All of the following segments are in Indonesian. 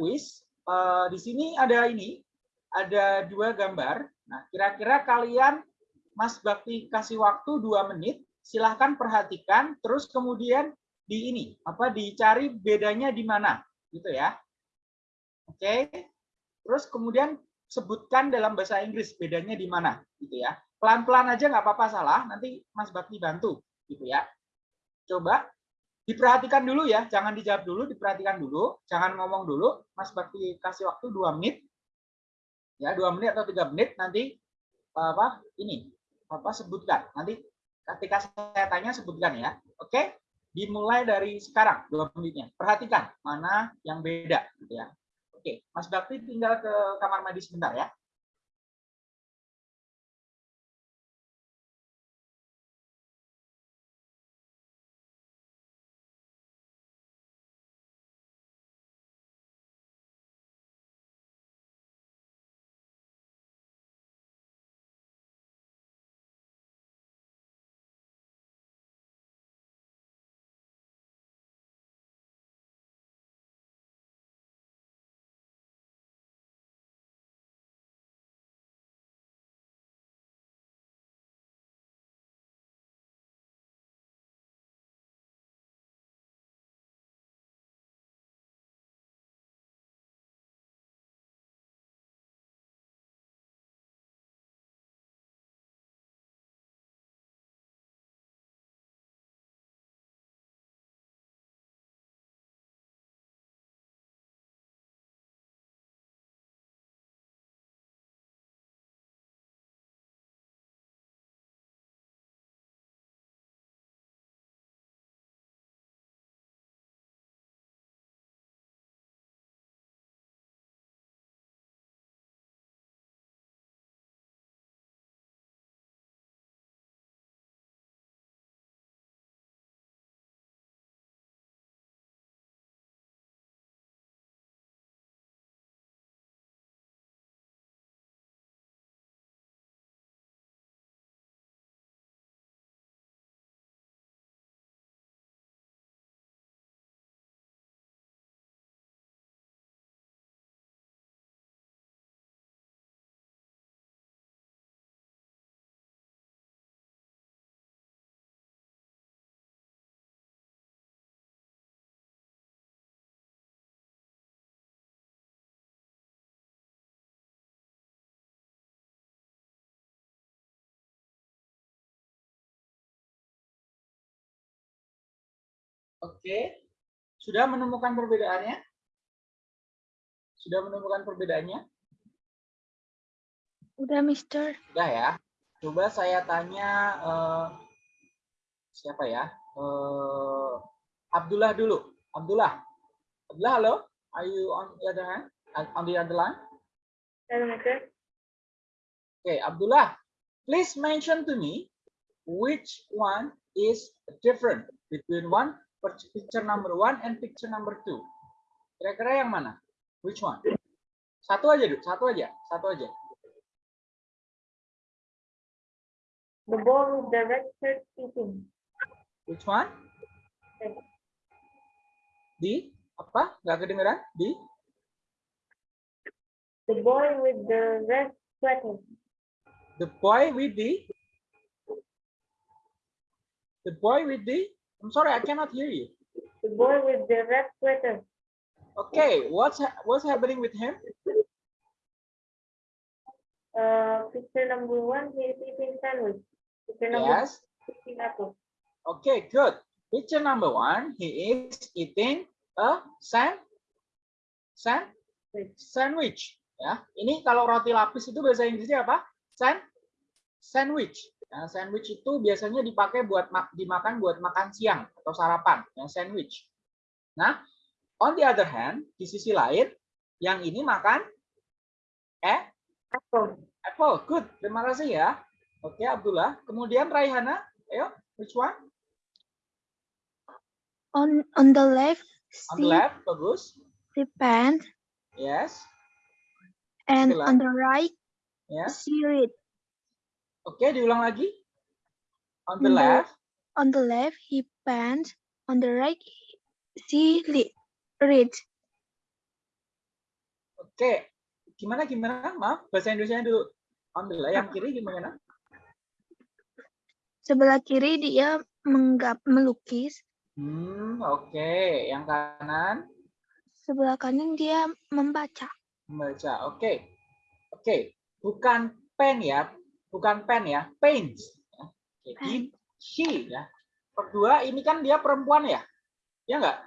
kuis. Uh, di sini ada ini, ada dua gambar. Nah, kira-kira kalian Mas Bakti kasih waktu dua menit, silahkan perhatikan, terus kemudian di ini, apa dicari bedanya di mana, gitu ya. Oke, terus kemudian sebutkan dalam bahasa Inggris bedanya di mana, gitu ya. Pelan-pelan aja nggak apa-apa salah, nanti Mas Bakti bantu, gitu ya. Coba diperhatikan dulu ya, jangan dijawab dulu, diperhatikan dulu, jangan ngomong dulu. Mas Bakti kasih waktu dua menit, ya dua menit atau tiga menit nanti apa ini apa sebutkan. Nanti ketika saya tanya sebutkan ya. Oke? Dimulai dari sekarang dua menitnya. Perhatikan mana yang beda gitu ya. Oke Mas Bakti tinggal ke kamar mandi sebentar ya Oke. Sudah menemukan perbedaannya? Sudah menemukan perbedaannya? Udah, Mister. Sudah ya. Coba saya tanya uh, siapa ya? Uh, Abdullah dulu. Abdullah. Abdullah, halo. Are you on the other hand? On the other line? Hello, Mister. Okay, Abdullah, please mention to me which one is different between one picture number one and picture number two. Kira-kira yang mana? Which one? Satu aja, dulu, Satu aja. Satu aja. The boy with the red shirt. Which one? Di apa? Gak kedengeran? Di? The boy with the red sweater. The boy with the The boy with the I'm sorry, I cannot hear you. The boy with the red sweater. Okay, what's ha what's happening with him? Uh, picture number one, he is eating sandwich. Picture number yes. two, apple. Okay, good. Picture number one, he is eating a sand, sand, sandwich. Ya, ini kalau roti lapis itu bahasa Inggrisnya apa? Sand, sandwich. Nah, sandwich itu biasanya dipakai buat dimakan buat makan siang atau sarapan, yang sandwich. Nah, on the other hand, di sisi lain, yang ini makan eh apple. Apple, good. Terima kasih ya. Oke, Abdullah. Kemudian Raihana, ayo, which one? On on the left. On the left, bagus. The pant. Yes. And on the right, yes. see it. Oke, diulang lagi. On the left. On the left, he pants. On the right, she read. Oke, gimana gimana? Maaf, bahasa Indonesia dulu. Alhamdulillah, yang kiri gimana? Sebelah kiri dia menggap melukis, Hmm, oke. Yang kanan sebelah kanan dia membaca. membaca. Oke. Oke, bukan pen ya, bukan pen ya, paints. Ya. Oke, Pen. di- she ya. Kedua, ini kan dia perempuan ya? Ya enggak?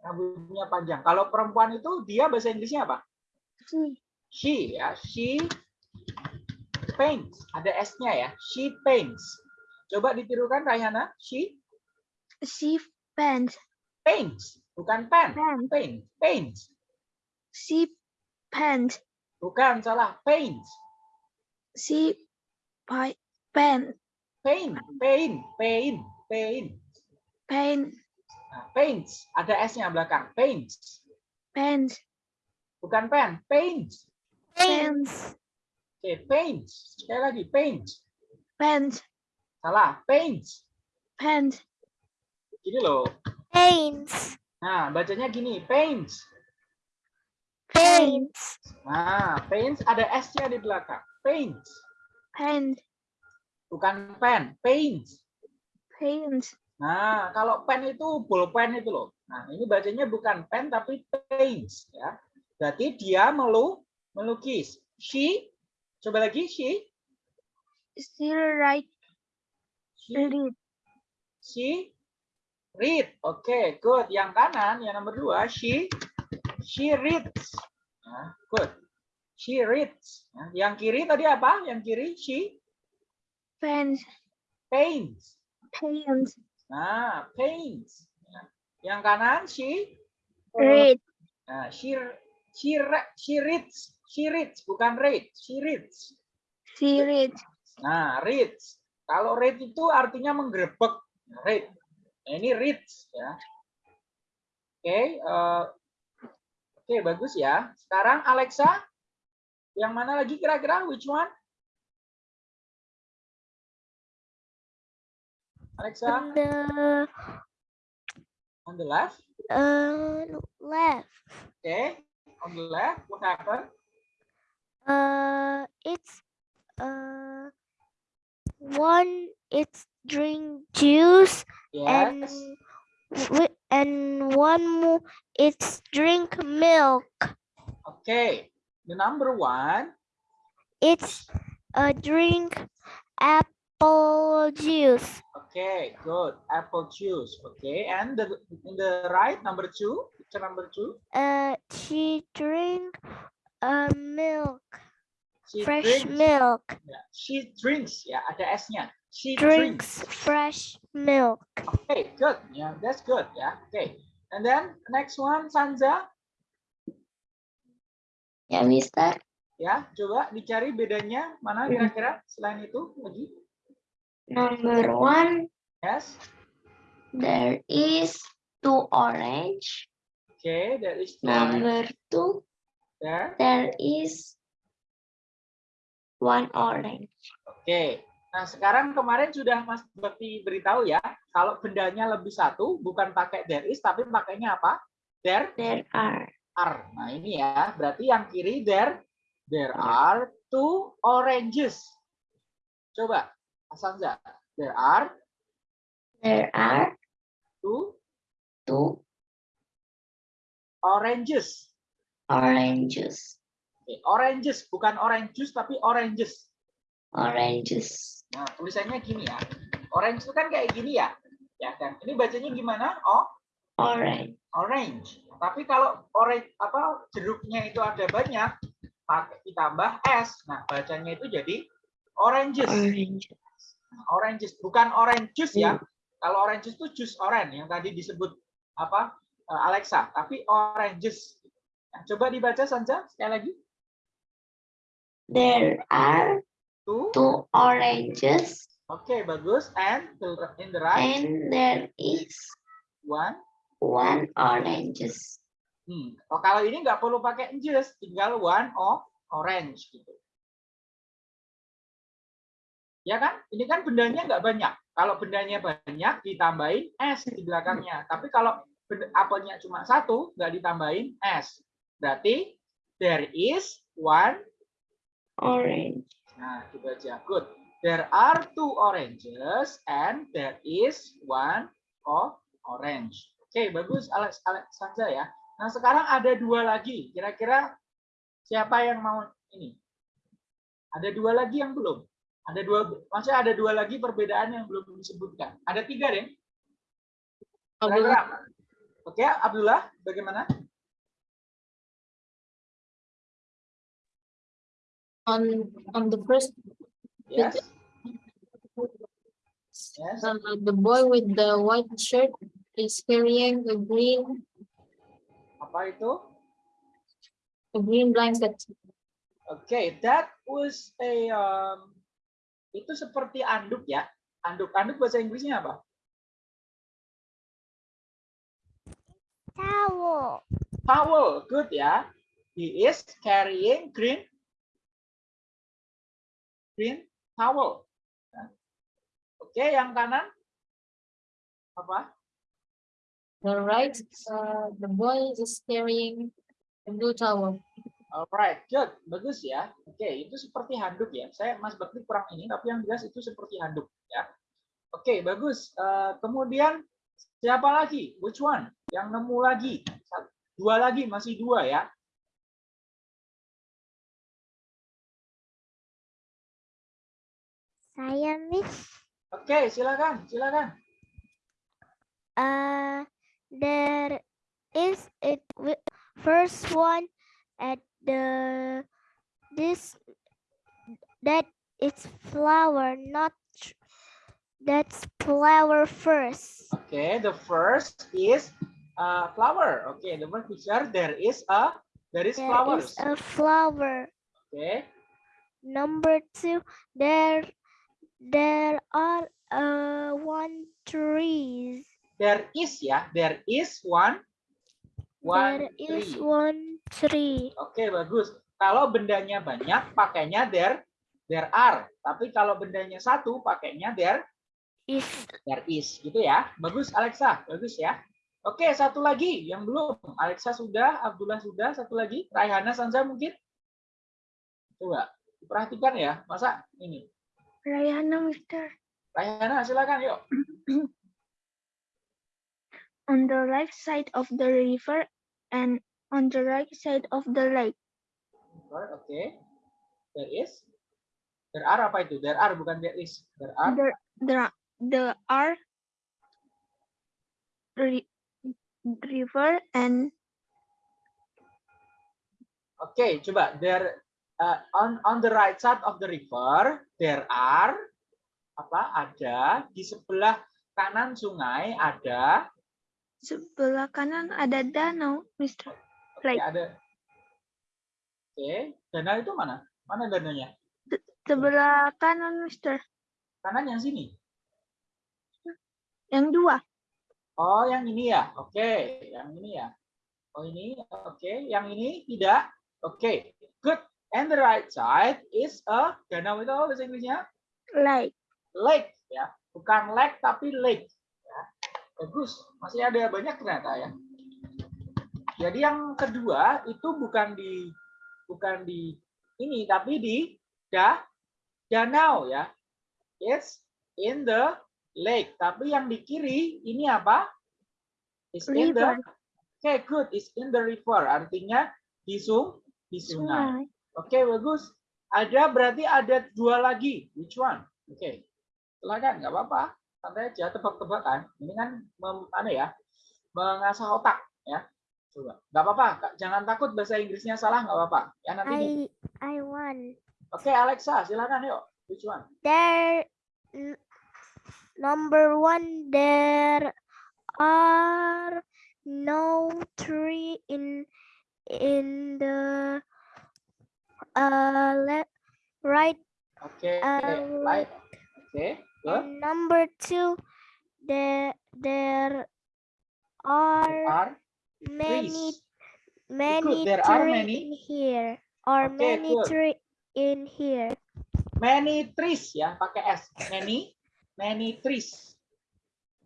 Rambutnya panjang. Kalau perempuan itu dia bahasa Inggrisnya apa? She, She ya, she paints. Ada S-nya ya. She paints. Coba ditirukan Rayhana. She she paints, paints, bukan pen. pen, Paint, paints. she paints, Bukan salah, paints. she pi- pen, Paint, paint, paint, paint. paint, Nah, paints, ada S-nya belakang. Paints. paints, Bukan pen, paints. paints, Oke, paints. Sekali lagi, paints. paints, Salah, paints. paints, Gini loh. Paints. Nah, bacanya gini, paints. Paints. Nah, paints ada S-nya di belakang. Paints. Paints, Bukan pen, paints. paints, Nah, kalau pen itu bolpen itu loh. Nah, ini bacanya bukan pen tapi paints ya. Berarti dia melu melukis. She coba lagi she she write, she, read, she read. Oke, good. Yang kanan yang nomor dua she she reads. Nah, good. She reads. Yang kiri tadi apa? Yang kiri she paints, paints. paints, Nah, paints. Yang kanan she read, Nah, she she she reads, she reads bukan read, she reads. she read, Nah, reads. Kalau read itu artinya menggerebek. Read. Nah, ini reads ya. Oke, eh, oke bagus ya. Sekarang Alexa, yang mana lagi kira-kira? Which one? Alexa, On the on the left. uh, left. Okay, on the left. What happened? Uh, it's uh one. It's drink juice and Yes. wi- and one more. It's drink milk. Okay. The number one It's a drink apple juice. Okay, good. Apple juice. Okay, and the in the right number two, picture number two, Uh, she drink uh milk, she fresh drinks. milk. Yeah, she drinks. Ya, ada S-nya. She Drinks drinks. fresh milk. Okay, good. Yeah, that's good. Yeah. Okay. And then next one, Sanza. Ya, Mister. Ya, coba dicari bedanya mana kira-kira selain itu lagi. Number one, Yes. there is two orange. Okay, that is two. Number two, There. there is one orange. Oke. Nah, sekarang kemarin sudah Mas Bakti beritahu ya, kalau bendanya lebih satu, bukan pakai there is, tapi pakainya apa? There There are are. Nah, ini ya, berarti yang kiri there, there are two oranges. Coba, Asanza, there are there are two two oranges. oranges. Oke, oranges, bukan orange juice, tapi oranges. Oranges. Nah, tulisannya gini ya. Orange itu kan kayak gini ya. Ya kan? Ini bacanya gimana? Oh, Orange. orange. Tapi kalau orange apa jeruknya itu ada banyak, pakai ditambah s. Nah, bacanya itu jadi oranges. Oranges. Oranges bukan orange juice ya. Hmm. Kalau orange juice itu jus orange yang tadi disebut apa eh, Alexa, tapi oranges. Nah, coba dibaca saja sekali lagi. There are Tuh. two oranges Oke, bagus. And in the right and there is one. One oranges. Hmm. Oh, kalau ini nggak perlu pakai juice, tinggal one of orange gitu. Ya kan? Ini kan bendanya nggak banyak. Kalau bendanya banyak, ditambahin S di belakangnya. Tapi kalau apelnya cuma satu, nggak ditambahin S. Berarti There is one. Orange. Nah, dibaca. Good. There are two oranges and there is one of orange. Oke, bagus Alex, Alex saja ya. Nah, sekarang ada dua lagi. Kira-kira siapa yang mau ini? Ada dua lagi yang belum. Ada dua, maksudnya ada dua lagi perbedaan yang belum disebutkan. Ada tiga deh. Kira-kira. Oke, Abdullah, bagaimana? on on the first Yes. Yes. uh, the boy with the white shirt carrying a green Apa itu? a green blanket Oke, that was a um, itu seperti anduk ya. Anduk, anduk bahasa Inggrisnya apa? Towel. Towel, good ya. He is carrying green green towel. Oke, yang kanan apa? The right uh, the boy is carrying a blue towel Alright, good, bagus ya. Oke, itu seperti handuk ya. Saya Mas Bakti kurang ini, tapi yang jelas itu seperti handuk ya. Oke, bagus. Eh, kemudian siapa lagi? Which one? Yang nemu lagi? Dua lagi, masih dua ya. Saya Miss. Oke, silakan, silakan. Uh, there is it first one at the this that it's flower not that's flower first okay the first is uh, flower. okay the first picture there is a there is there flowers. is a flower okay number two there there are uh one trees there is ya, there is one one there is tree. one tree Oke, bagus. Kalau bendanya banyak, pakainya there there are. Tapi kalau bendanya satu, pakainya there is there is. Gitu ya. Bagus, Alexa. Bagus ya. Oke, satu lagi yang belum. Alexa sudah, Abdullah sudah. Satu lagi. Raihana Sanza mungkin. Coba perhatikan ya. Masa ini. Rayana, Mister. Raihana, silakan yuk. On the left side of the river and on the right side of the lake. Oke. There is. There are apa itu? There are bukan there is. There are. There, there, there are ri- river and Oke, coba there uh, on on the right side of the river there are apa? Ada di sebelah kanan sungai ada sebelah kanan ada danau, Mister. oke, Like. ada Oke, danau itu mana? Mana danaunya? Sebelah kanan, Mister. Kanan yang sini. Yang dua. Oh, yang ini ya. Oke, yang ini ya. Oh, ini. Oke, yang ini tidak. Oke, good. And the right side is a danau itu apa bahasa Inggrisnya? Like. lake ya bukan lake tapi lake ya. Bagus masih ada banyak ternyata ya jadi yang kedua itu bukan di bukan di ini tapi di da danau ya it's in the lake tapi yang di kiri ini apa is in the River. oke good is in the river artinya di sung di sungai. Oke, bagus. Ada berarti ada dua lagi. Which one? Oke. Silakan, nggak apa-apa. Santai aja, tebak-tebakan. Ini kan mem, ano ya, mengasah otak ya. Coba. Nggak apa-apa. Jangan takut bahasa Inggrisnya salah, nggak apa-apa. Ya nanti. I I won Oke, Alexa, silakan yuk. Which one? there number one there are no tree in in the uh left right Oke, Uh, right. Oke, good. and number two there there are Are many trees. many there are many. in here or Okay, many good. tree in here Many trees ya, pakai S. Many, many trees.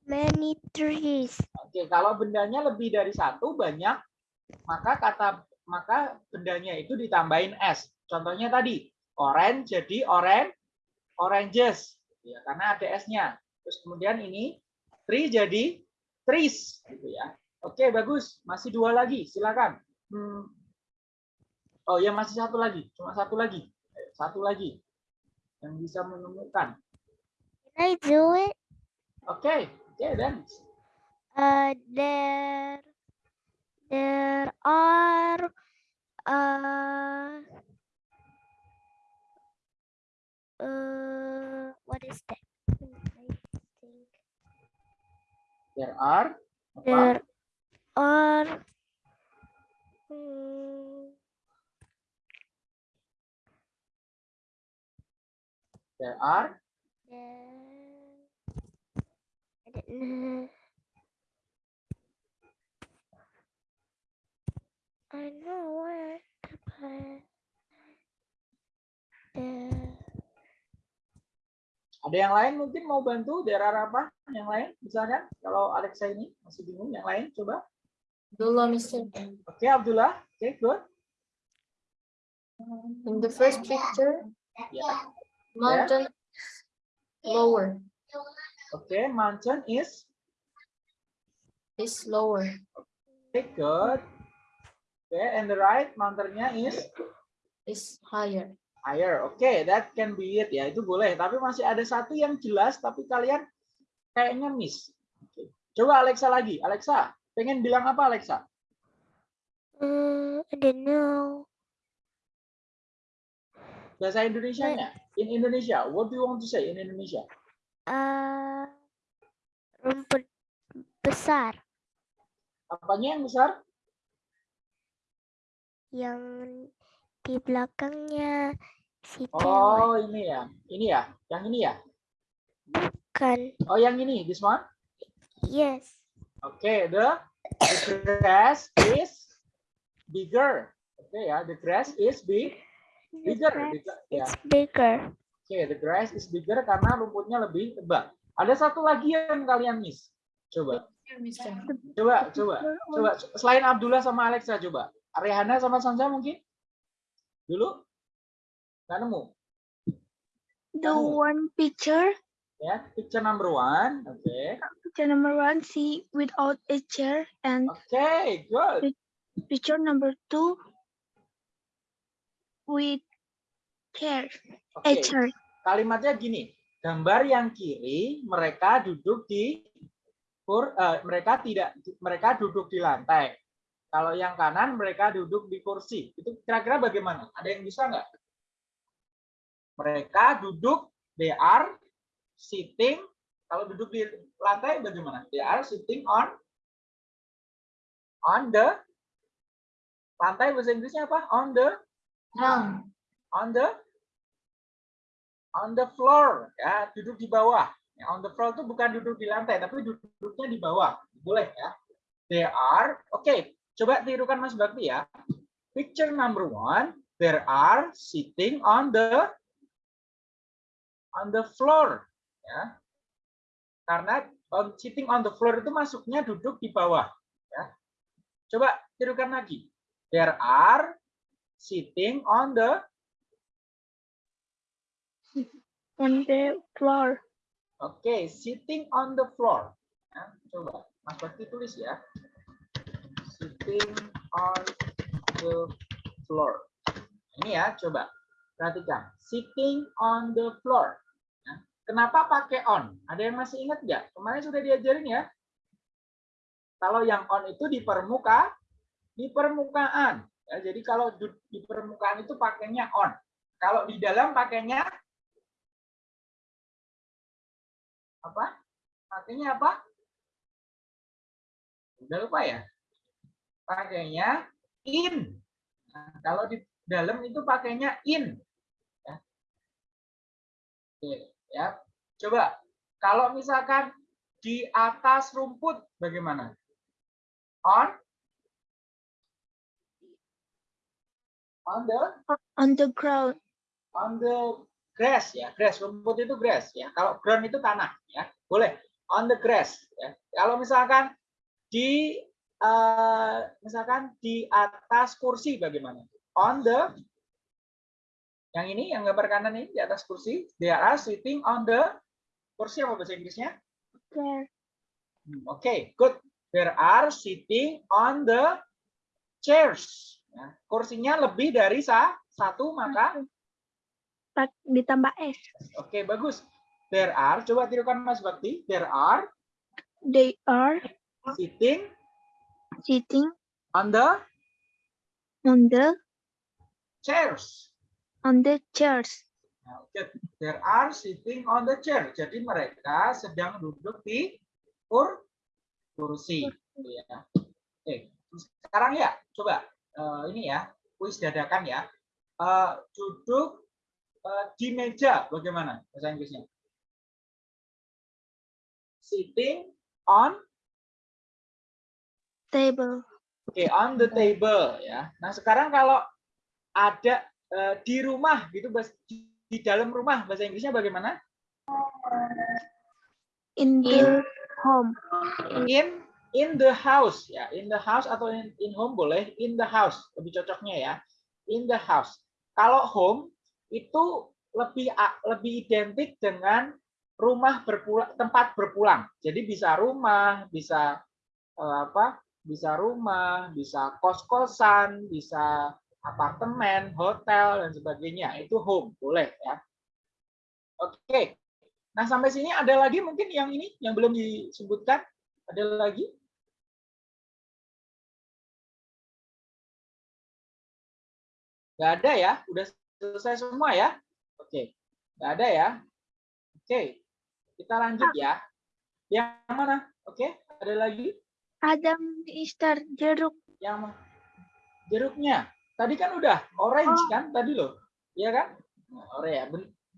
many trees Oke, kalau bendanya lebih dari satu banyak, maka kata maka bendanya itu ditambahin s. Contohnya tadi, orange jadi orange, oranges, ya, karena ada s-nya. Terus kemudian ini tree jadi trees, gitu ya. Oke, bagus. Masih dua lagi, silakan. Hmm. Oh ya masih satu lagi, cuma satu lagi, satu lagi yang bisa menemukan. Can I do it? Oke, oke dan Uh, there, there are, uh, uh, what is that? Hmm, I think there are there are, hmm, There are there, I don't know. I know where to put the ada yang lain mungkin mau bantu? Are apa? Yang lain misalkan kalau Alexa ini masih bingung, yang lain coba. Dulu, Mr. Oke Abdullah, oke good. In the first picture, Ya, mountain lower oke mountain is is lower. okay, good. Oke, and the right mountainnya is Is higher. Higher. Oke, that can be it ya, itu boleh. Tapi masih ada satu yang jelas, tapi kalian kayaknya miss. Oke. Coba Alexa lagi. Alexa, pengen bilang apa Alexa? Uh, I don't know. Bahasa Indonesianya. In Indonesia, what do you want to say in Indonesia? Uh, rumput besar Apanya yang besar? yang di belakangnya si cewek Oh, ini ya. Ini ya. Yang ini ya. kan? Oh, yang ini. This one. Yes. Oke, the, the grass is bigger. Oke ya, the grass is big, bigger. grass Bigger, Ya, is bigger. oke, the grass is bigger karena rumputnya lebih tebal. Ada satu lagi yang kalian miss. Coba, coba, coba, coba. Selain Abdullah sama Alexa, coba. Rehana sama Sansa mungkin? Dulu? Nggak nemu. The Oh. one picture, Ya, picture number one. Oke. picture number one, see without a chair, and Oke, good. picture number two with chair, a Oke. chair. kalimatnya gini, gambar yang kiri mereka duduk di kur, eh, mereka tidak mereka duduk di lantai. Kalau yang kanan mereka duduk di kursi. Itu kira-kira bagaimana? Ada yang bisa nggak? Mereka duduk, they are sitting. Kalau duduk di lantai bagaimana? They are sitting on on the lantai bahasa Inggrisnya apa? On the Ground. on the on the floor ya duduk di bawah ya, on the floor itu bukan duduk di lantai tapi duduknya di bawah boleh ya they are oke coba tirukan Mas Bakti ya picture number one there are sitting on the on the floor ya karena on, sitting on the floor itu masuknya duduk di bawah ya coba tirukan lagi there are sitting on the on the floor. Oke, sitting on the floor. Ya, coba, Mas Bakti tulis ya. Sitting on the floor. Ini ya, coba. Perhatikan. Sitting on the floor. Ya, Kenapa pakai on? Ada yang masih ingat nggak? Kemarin sudah diajarin ya. Kalau yang on itu di permuka, di permukaan. Ya, jadi kalau di permukaan itu pakainya on. Kalau di dalam pakainya apa? Pakainya apa? Udah lupa ya? Pakainya in. Nah, kalau di dalam itu pakainya in. Ya. Oke, ya. Coba kalau misalkan di atas rumput bagaimana? On on the On the ground. on the grass ya grass rumput itu grass ya kalau ground itu tanah ya boleh on the grass ya kalau misalkan di eh, misalkan di atas kursi bagaimana? On the yang ini yang gambar kanan ini di atas kursi, they are sitting on the kursi apa bahasa Inggrisnya? Chair. Hmm, Oke, good. There are sitting on the chairs. Ya, kursinya lebih dari sa- satu maka Ditambah S. oke bagus. There are coba tirukan Mas Bakti. There are They are sitting sitting on the on the chairs. on the chairs. Nah. There are sitting on the chair. Jadi mereka sedang duduk di kur kursi. Ya. Oke, sekarang ya, coba eh, ini ya, kuis dadakan ya. Eh, duduk eh, di meja, bagaimana bahasa Inggrisnya? Sitting on, Table. oke, on the table ya. Nah sekarang kalau ada eh, di rumah gitu, di, di dalam rumah bahasa Inggrisnya bagaimana? In the home. in in the house ya in the house atau in, in home boleh in the house lebih cocoknya ya in the house kalau home itu lebih lebih identik dengan rumah berpulang tempat berpulang jadi bisa rumah bisa eh, apa bisa rumah bisa kos kosan bisa apartemen hotel dan sebagainya itu home boleh ya oke nah sampai sini ada lagi mungkin yang ini yang belum disebutkan ada lagi? Nggak ada ya? Udah selesai semua ya? Oke. Nggak ada ya? Oke. Kita lanjut ya. Yang mana? Oke. Ada lagi? Ada Mister jeruk. Yang? Jeruknya. Tadi kan udah. Orange Oh. kan? Tadi loh. Iya kan? Orange ya.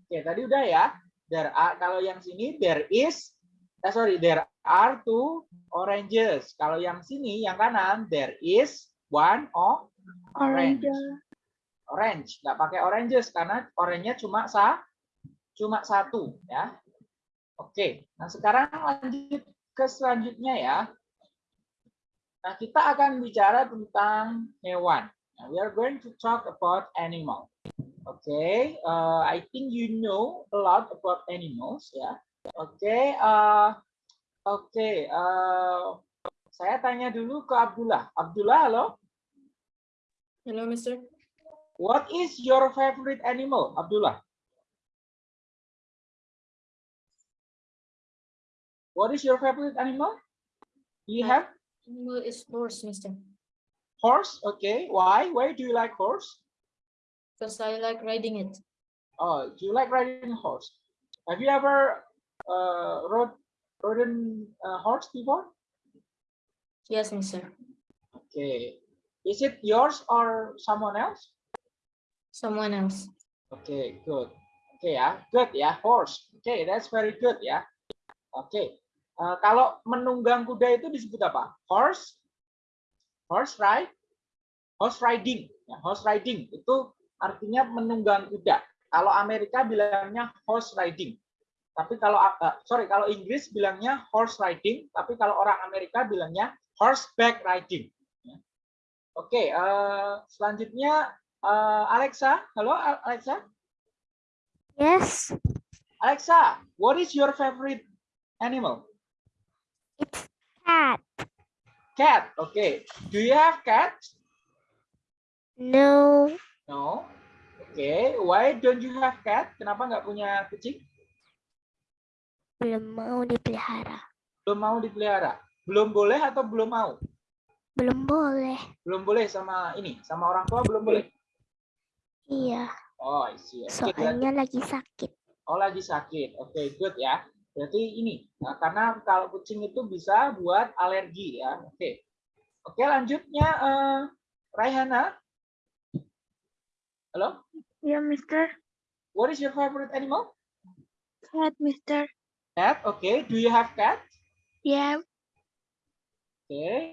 Oke. Tadi udah ya. There are, kalau yang sini, there is. Eh, sorry. There are two oranges. Kalau yang sini, yang kanan, there is one of orange. Orange. Nggak pakai oranges karena oranye cuma sa, cuma satu ya. Oke, nah sekarang lanjut ke selanjutnya ya. Nah kita akan bicara tentang hewan. Nah, we are going to talk about animal. Oke, uh, I think you know a lot about animals ya. Oke, uh, oke. uh, saya tanya dulu ke Abdullah. Abdullah, halo. Hello, Mister. What is your favorite animal, Abdullah? What is your favorite animal? You have is horse, Mister. horse. Okay. Why? Why do you like horse? Because I like riding it. Oh, do you like riding a horse? Have you ever uh, rode ridden a horse before? Yes, Mister. Okay. Is it yours or someone else? Someone else. Okay, good. Okay ya, good ya, horse. Okay, that's very good yeah. Oke, Eh, kalau menunggang kuda itu disebut apa? Horse, horse ride, horse riding. Ya, horse riding itu artinya menunggang kuda. Kalau Amerika bilangnya horse riding. Tapi kalau eh, sorry, kalau Inggris bilangnya horse riding, tapi kalau orang Amerika bilangnya horseback riding. Ya. Oke, eh, selanjutnya Alexa. Halo Alexa. Yes, Alexa, what is your favorite animal? It's cat. Cat. Okay. Do you have cat? No, No. Okay. Why don't you have cat? Kenapa nggak punya kucing? belum mau dipelihara. Belum mau dipelihara. Belum boleh atau belum mau? Belum boleh. Belum boleh sama ini, sama orang tua belum boleh. Iya, Oh, I see. Oke, berarti- soalnya lagi sakit. Oh, lagi sakit. Oke, good ya. Berarti ini, nah, karena kalau kucing itu bisa buat alergi ya. Oke. Oke, lanjutnya eh, Raihana. Halo, Ya Mister. what is your favorite animal? Cat Mister. Cat. Okay. Do you have cat? Yeah. Okay.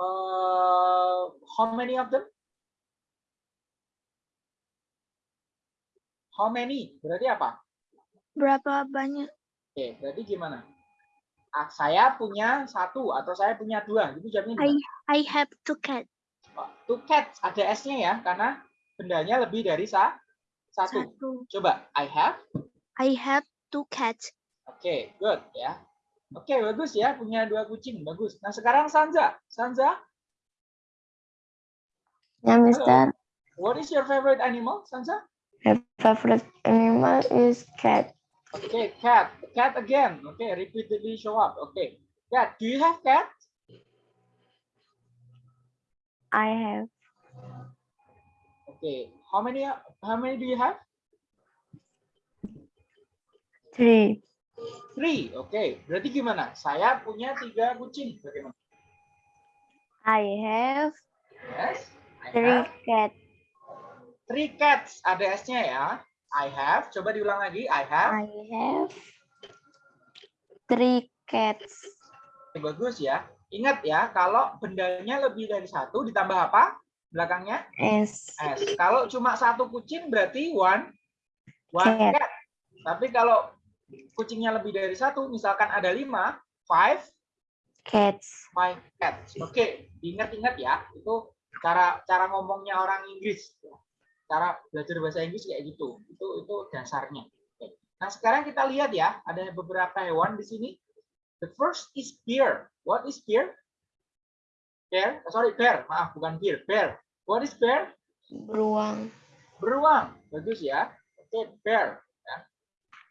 Uh, how many of them? How many? Berarti apa? Berapa banyak? Oke, berarti gimana? ah, saya punya satu atau saya punya dua. Itu jawabnya I? I have two cats. Oh, Two cats ada S-nya ya karena bendanya lebih dari sa satu. Satu. Coba I have. I have two cats. Oke, good ya. Oke, bagus ya punya dua kucing, bagus. Nah, sekarang Sanza. Sanza, Yeah, Mister. what is your favorite animal, Sanza? My favorite animal is cat. Okay, cat. Cat again. Okay, repeatedly show up. Okay. Cat, do you have cat? I have Okay. How many how many do you have? three. Three. Okay. Berarti gimana? Saya punya tiga kucing. Bagaimana? I have Yes. I three have cats. three cats. Ada S-nya ya. I have. Coba diulang lagi. I have. I have three cats. Bagus ya. Ingat ya, kalau bendanya lebih dari satu ditambah apa? Belakangnya S. S. Kalau cuma satu kucing berarti one one Cat. cat. Tapi kalau kucingnya lebih dari satu, misalkan ada lima, five Cats. five cats. Oke, diingat-ingat ya. Itu cara cara ngomongnya orang Inggris. Cara belajar bahasa Inggris kayak gitu. Itu itu dasarnya. Oke. Nah, sekarang kita lihat ya, ada beberapa hewan di sini. The first is bear. What is bear? Bear, oh, sorry, bear. Maaf, bukan bear. Bear. What is bear? Beruang. Beruang. Bagus ya. Oke, bear. Ya.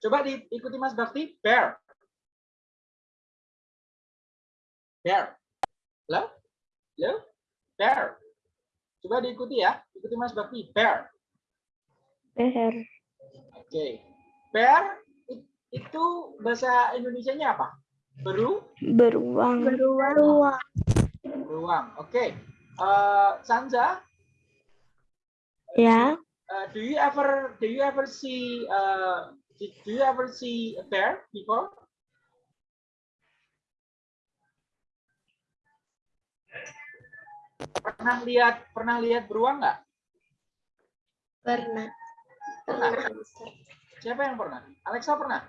Coba diikuti Mas Bakti. Bear. Bear. Halo? Halo? Bear. Coba diikuti ya. Ikuti Mas Bakti. Bear. Bear. Oke. Bear i- itu bahasa Indonesianya apa? Beru? Beruang. Beruang. Beruang. Oke. Eh, Sanza, Ya. uh, do you ever do you ever see uh, did- do you ever see a bear before? Pernah lihat pernah lihat beruang nggak? Pernah. Pernah. Siapa yang pernah? Alexa pernah?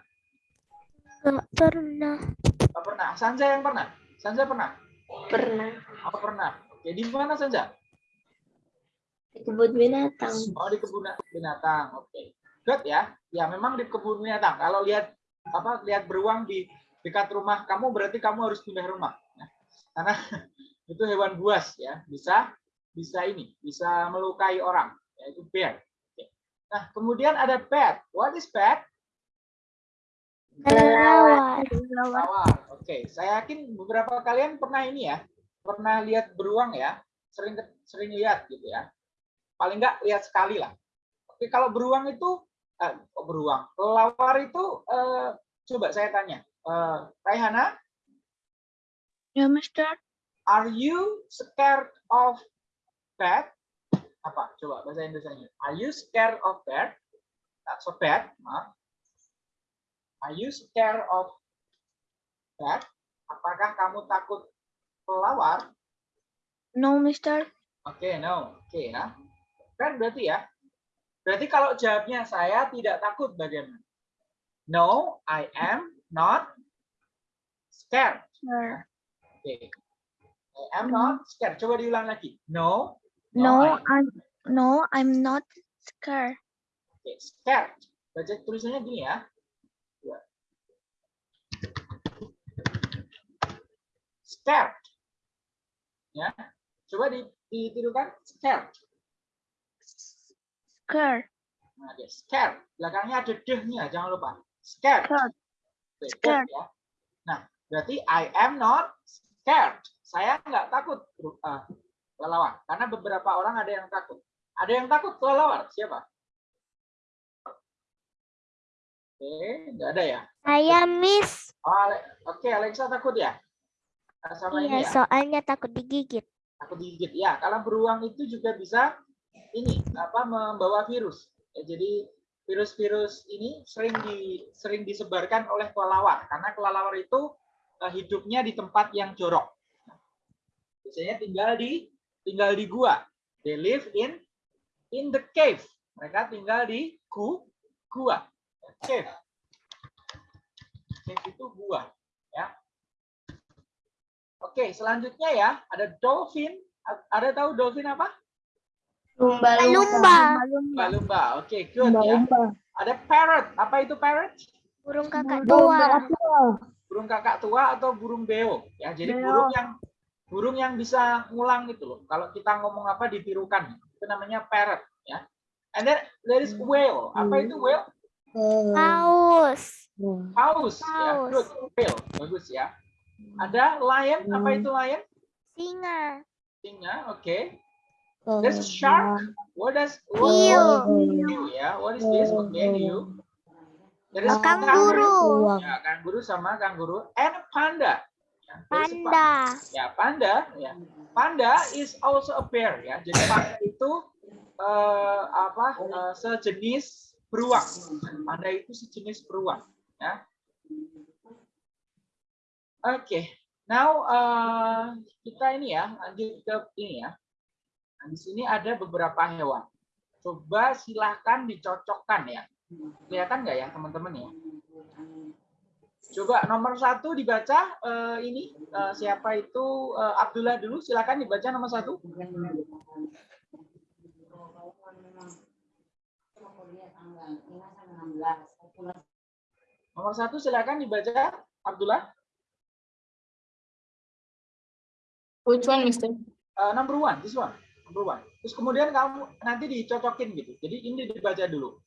Nggak pernah. Nggak pernah. Sanza yang pernah? Sanza pernah? Pernah. Oh pernah. Oke, di mana Sanza? Di kebun binatang. Oh di kebun binatang. Oke. Good ya. Ya memang di kebun binatang. Kalau lihat apa lihat beruang di dekat rumah kamu berarti kamu harus pindah rumah. ya. Karena itu hewan buas ya. Bisa bisa ini, bisa melukai orang. Yaitu bear. Oke. Nah, kemudian ada bat. What is bat? Kelelawar. Kelelawar. Oke, saya yakin beberapa kalian pernah ini ya, pernah lihat beruang ya, sering sering lihat gitu ya. Paling nggak lihat sekali lah. Oke, kalau beruang itu, eh, beruang, kelelawar itu, eh, coba saya tanya, eh, Raihana, Ya, Mister. Are you scared of bat? Apa? Coba bahasa Indonesia. Are you scared of bat? That's so bad, maaf. Are you scared of bat? Apakah kamu takut kelelawar? No, Mister. Oke, no. Oke ya. Kan berarti ya. Berarti kalau jawabnya saya tidak takut bagaimana? No, I am not scared. Sure. Oke. I am not scared. Coba diulang lagi. No. No, I- I'm no, I'm not scared. Oke, scared. Baca tulisannya gini ya. Scared. Ya. Coba di- ditirukan scared. Scared. Nah, dia scared. Belakangnya ada deh-nya, jangan lupa. Scared. Scared. Good Scared. ya. Nah, berarti I am not scared. Saya nggak takut uh, kelelawar. Karena beberapa orang ada yang takut. Ada yang takut kelelawar? Siapa? Oke, nggak ada ya. Saya miss. Oh, Ale- Oke, Alexa takut ya? Nah, Sama ini Iya, ya? soalnya takut digigit. Takut digigit. Ya, kalau beruang itu juga bisa ini apa membawa virus. Ya, jadi virus-virus ini sering di sering disebarkan oleh kelelawar karena kelelawar itu eh, hidupnya di tempat yang jorok. Biasanya tinggal di tinggal di gua. They live in in the cave. Mereka tinggal di gu gua. Cave. Cave itu gua, ya. Oke, selanjutnya ya, ada dolphin. Ada tahu dolphin apa? Lumba. Lumba-lumba. Oke, good ya. Ada parrot. Apa itu parrot? Burung kakak tua. Burung kakak tua atau burung beo. Ya, jadi burung yang burung yang bisa ngulang gitu loh. Kalau kita ngomong apa ditirukan. Itu namanya parrot ya. And then there is whale. Apa itu whale? Paus. Paus. Ya, Paus. good. Whale. Bagus ya. Ada lion. Apa itu lion? Singa. Singa. Oke. There's a shark. What does what, Hiu. hiu ya? What is this? Okay, hiu. There is Kanguru. Ya, kanguru sama kanguru and panda. Ya, a Panda. Ya, panda ya. Panda is also a bear ya. Jadi panda itu eh, apa? eh, sejenis beruang. Panda itu sejenis beruang ya. Oke. Now eh, kita ini ya, lanjut ke ini ya. Nah, di sini ada beberapa hewan. Coba silahkan dicocokkan ya. Kelihatan nggak ya teman-teman ya? Coba nomor satu dibaca eh, ini eh, siapa itu Eh, Abdullah dulu silakan dibaca nomor satu. Nomor satu silakan dibaca Abdullah. Which one, Mister? Eh, number one, this one, number one. Terus kemudian kamu nanti dicocokin gitu. Jadi ini dibaca dulu.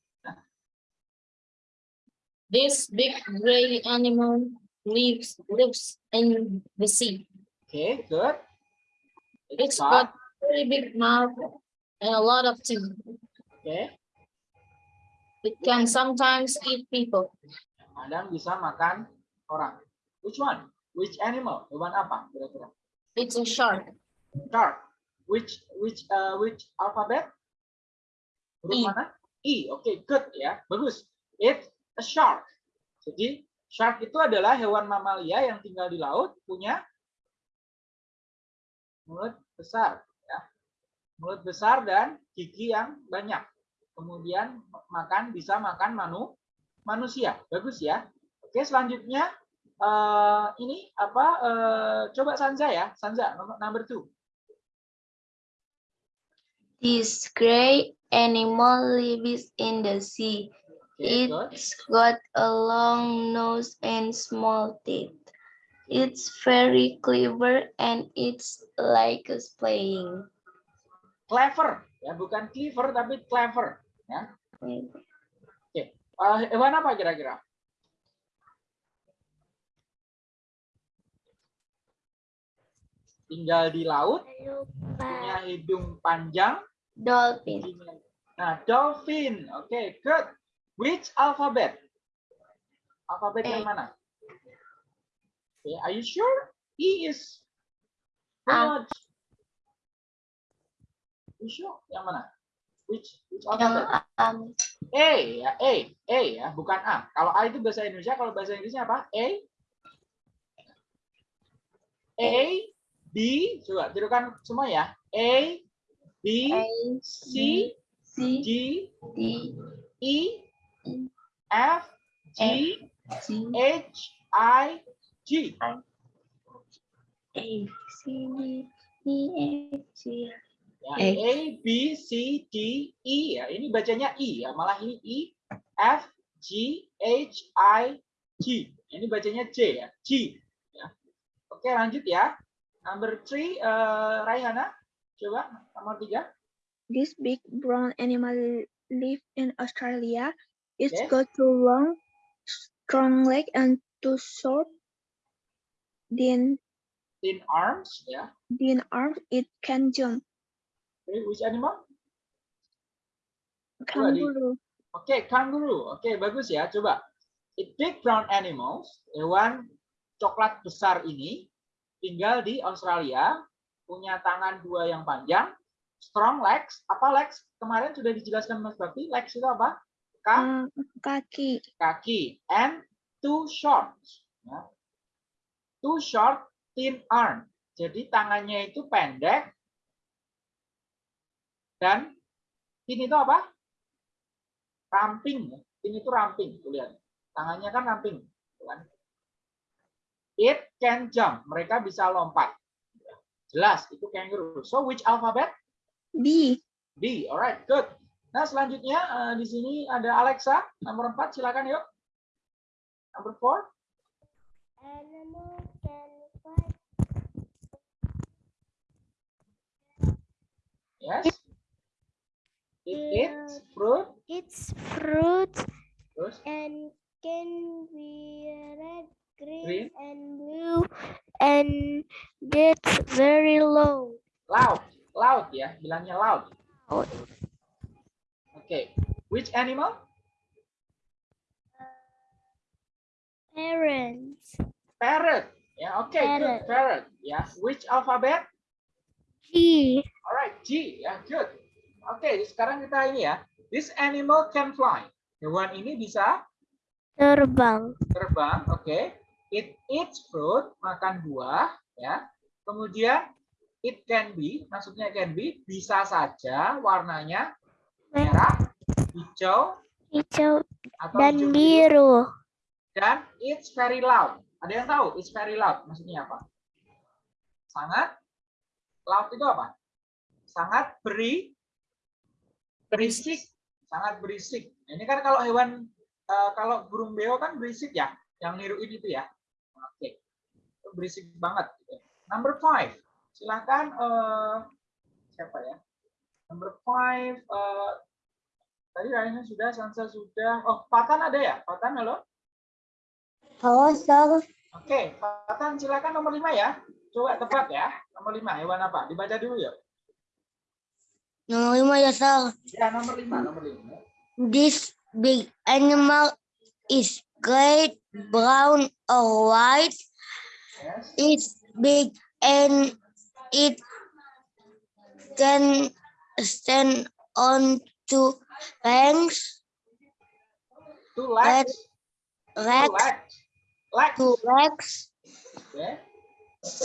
This big gray animal lives lives in the sea. Okay, good. It's Pak. got very big mouth and a lot of teeth. Oke. It can sometimes eat people. Kadang bisa makan orang. Which one? Which animal? Hewan apa kira-kira? It's a shark. Shark. Which which uh, which alphabet? Huruf I. mana? I. Oke, good ya. Bagus. It's a shark. Jadi shark itu adalah hewan mamalia yang tinggal di laut, punya mulut besar ya. Mulut besar dan gigi yang banyak. Kemudian makan bisa makan manu manusia. Bagus ya. Oke, selanjutnya eh, ini apa? eh, coba Sanza ya, Sanza nomor number two. This gray animal lives in the sea. Oke. It's got a long nose and small teeth. It's very clever and it's like us playing. Clever ya, bukan clever tapi clever ya. Eh, hewan apa kira-kira? Tinggal di laut, punya hidung panjang. Dolphin. Nah, dolphin. Oke, good. Which alphabet? Alphabet yang A. mana? Okay, are you sure? E is A. good. You sure? Yang mana? Which which Yang alphabet? um, A ya, A, A ya, bukan A. Kalau A itu bahasa Indonesia, kalau bahasa Inggrisnya apa? A, A, B, coba tirukan semua ya. A, B, A, C, C, D, D, E, F, G, H, I, G. A, C, D, E, F, G. Ya, A. A, B, C, D, E ya. Ini bacanya E ya, malah ini E, F, G, H, I, G. Ini bacanya J ya, G. Ya. Oke, lanjut ya. Number three, eh, Raihana. Coba nomor tiga. This big brown animal live in Australia. It's Okay. got two long, strong leg and two short, thin, Thin arms ya. thin arms. It can jump. Okay, which animal? Kangaroo. Oke, kangaroo. Oke, bagus ya. Coba. It big brown animals, hewan coklat besar ini tinggal di Australia, punya tangan dua yang panjang, strong legs. Apa legs? Kemarin sudah dijelaskan Mas Bakti. Legs itu apa? Ka- Uh, kaki. kaki. And two short. Ya. Two short, thin arm. Jadi tangannya itu pendek dan thin itu apa? Ramping. ya. Thin itu ramping. Tuh lihat. Tangannya kan ramping. kan. It can jump. Mereka bisa lompat. Jelas, itu kangaroo. So which alphabet? B. B. Alright, good. Nah, selanjutnya eh, di sini ada Alexa, nomor 4, silakan yuk. Number 4. Animal can fly. Yes. It eats fruit. It's fruit Terus and can be red, green, Green. and blue and gets very low. loud. Loud ya, bilangnya loud. Loud. Oke. Which animal? Parents. Parrot. Ya, oke, good. Parrot. Parrot. Ya, which alphabet? G. Alright, G. Ya, good. Oke, sekarang kita ini ya. This animal can fly. Hewan ini bisa Terbang. terbang, oke. It eats fruit, makan buah, ya. Kemudian it can be, maksudnya can be, bisa saja warnanya merah, hijau, Hijau atau dan hijau biru. Dan it's very loud. Ada yang tahu it's very loud maksudnya apa? Sangat loud itu apa? Sangat beri berisik, sangat berisik. Ini kan kalau hewan eh, kalau burung beo kan berisik ya, yang niruin itu ya. Oke. Itu Berisik banget gitu. Number five. Silakan eh, siapa ya? Number five eh, tadi kayaknya sudah, Sansa sudah. Oh, Patan ada ya? Patan halo? Halo, Sir. Oke, Patan silakan nomor lima ya. Coba tebak ya. Nomor lima hewan apa? Dibaca dulu ya. Nomor lima ya, Sir. Ya, nomor lima, nomor lima. This big animal is gray, brown, or white. Yes. It's big and it can stand on two legs, Two legs. Two legs, legs. Legs. two legs,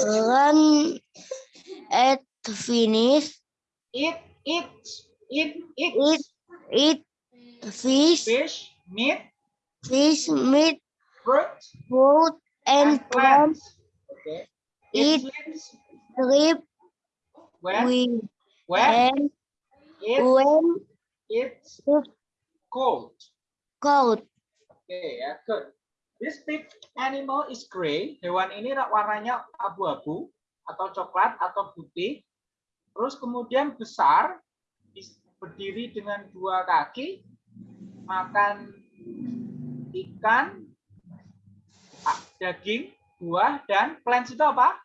run at finish, Eat, eat, eat, eat. Eat. eat fish, Fish, meat, fish, meat, fruit, fruit, and and plants. Oke. Eat. Sleep when, with when and it, when it's cold. cold. Oke ya, good. This big animal is gray. Hewan ini warnanya abu-abu atau coklat atau putih. Terus kemudian besar, berdiri dengan dua kaki, makan ikan, a- daging, buah, dan plants itu apa?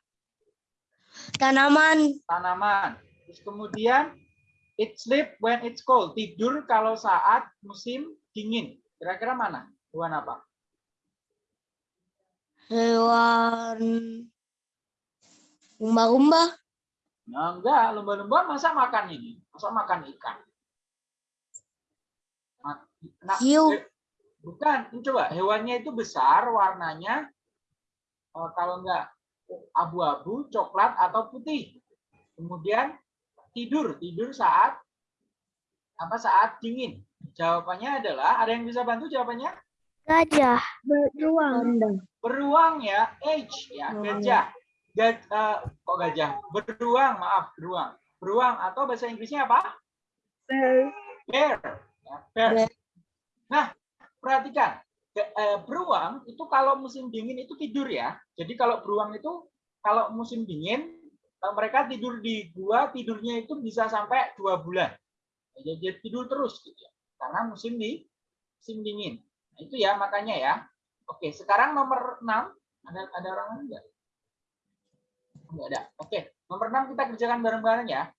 Tanaman Tanaman. Terus kemudian it sleep when it's cold. Tidur kalau saat musim dingin. Kira-kira mana? Hewan apa? hewan lumba-lumba Nah, enggak, lumba-lumba masa makan ini? Masa makan ikan? Nah, Hiu. eh, bukan, ini coba hewannya itu besar, warnanya eh, kalau enggak abu-abu, coklat atau putih. Kemudian tidur, tidur saat apa saat dingin. Jawabannya adalah ada yang bisa bantu jawabannya? gajah Beruang. Beruang ya, age ya, gajah. Gaj, eh, kok gajah? Beruang, maaf, beruang. Beruang atau bahasa Inggrisnya apa? Bear. Bear. Ya, bear. Bear. Nah, perhatikan. Eh, beruang itu kalau musim dingin itu tidur ya. Jadi kalau beruang itu kalau musim dingin mereka tidur di gua tidurnya itu bisa sampai dua bulan. Jadi tidur terus gitu ya. Karena musim di musim dingin. Nah, itu ya makanya ya. Oke, sekarang nomor 6 ada ada orang enggak? Enggak ada. Oke, nomor 6 kita kerjakan bareng-bareng ya.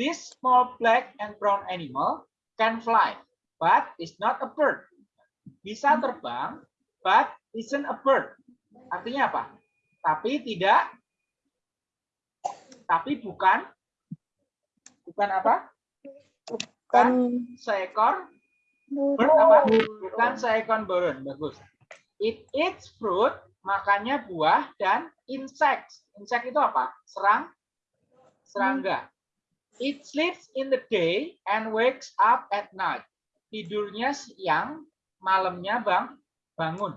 This small black and brown animal can fly, but is not a bird. Bisa terbang, but isn't a bird. Artinya apa? Tapi tidak, tapi bukan, bukan apa? Bukan seekor bird apa? Bukan seekor burung. Bagus. It eats fruit, makannya buah dan insects. Insect itu apa? Serang, serangga. It sleeps in the day and wakes up at night. Tidurnya siang, malamnya bang bangun.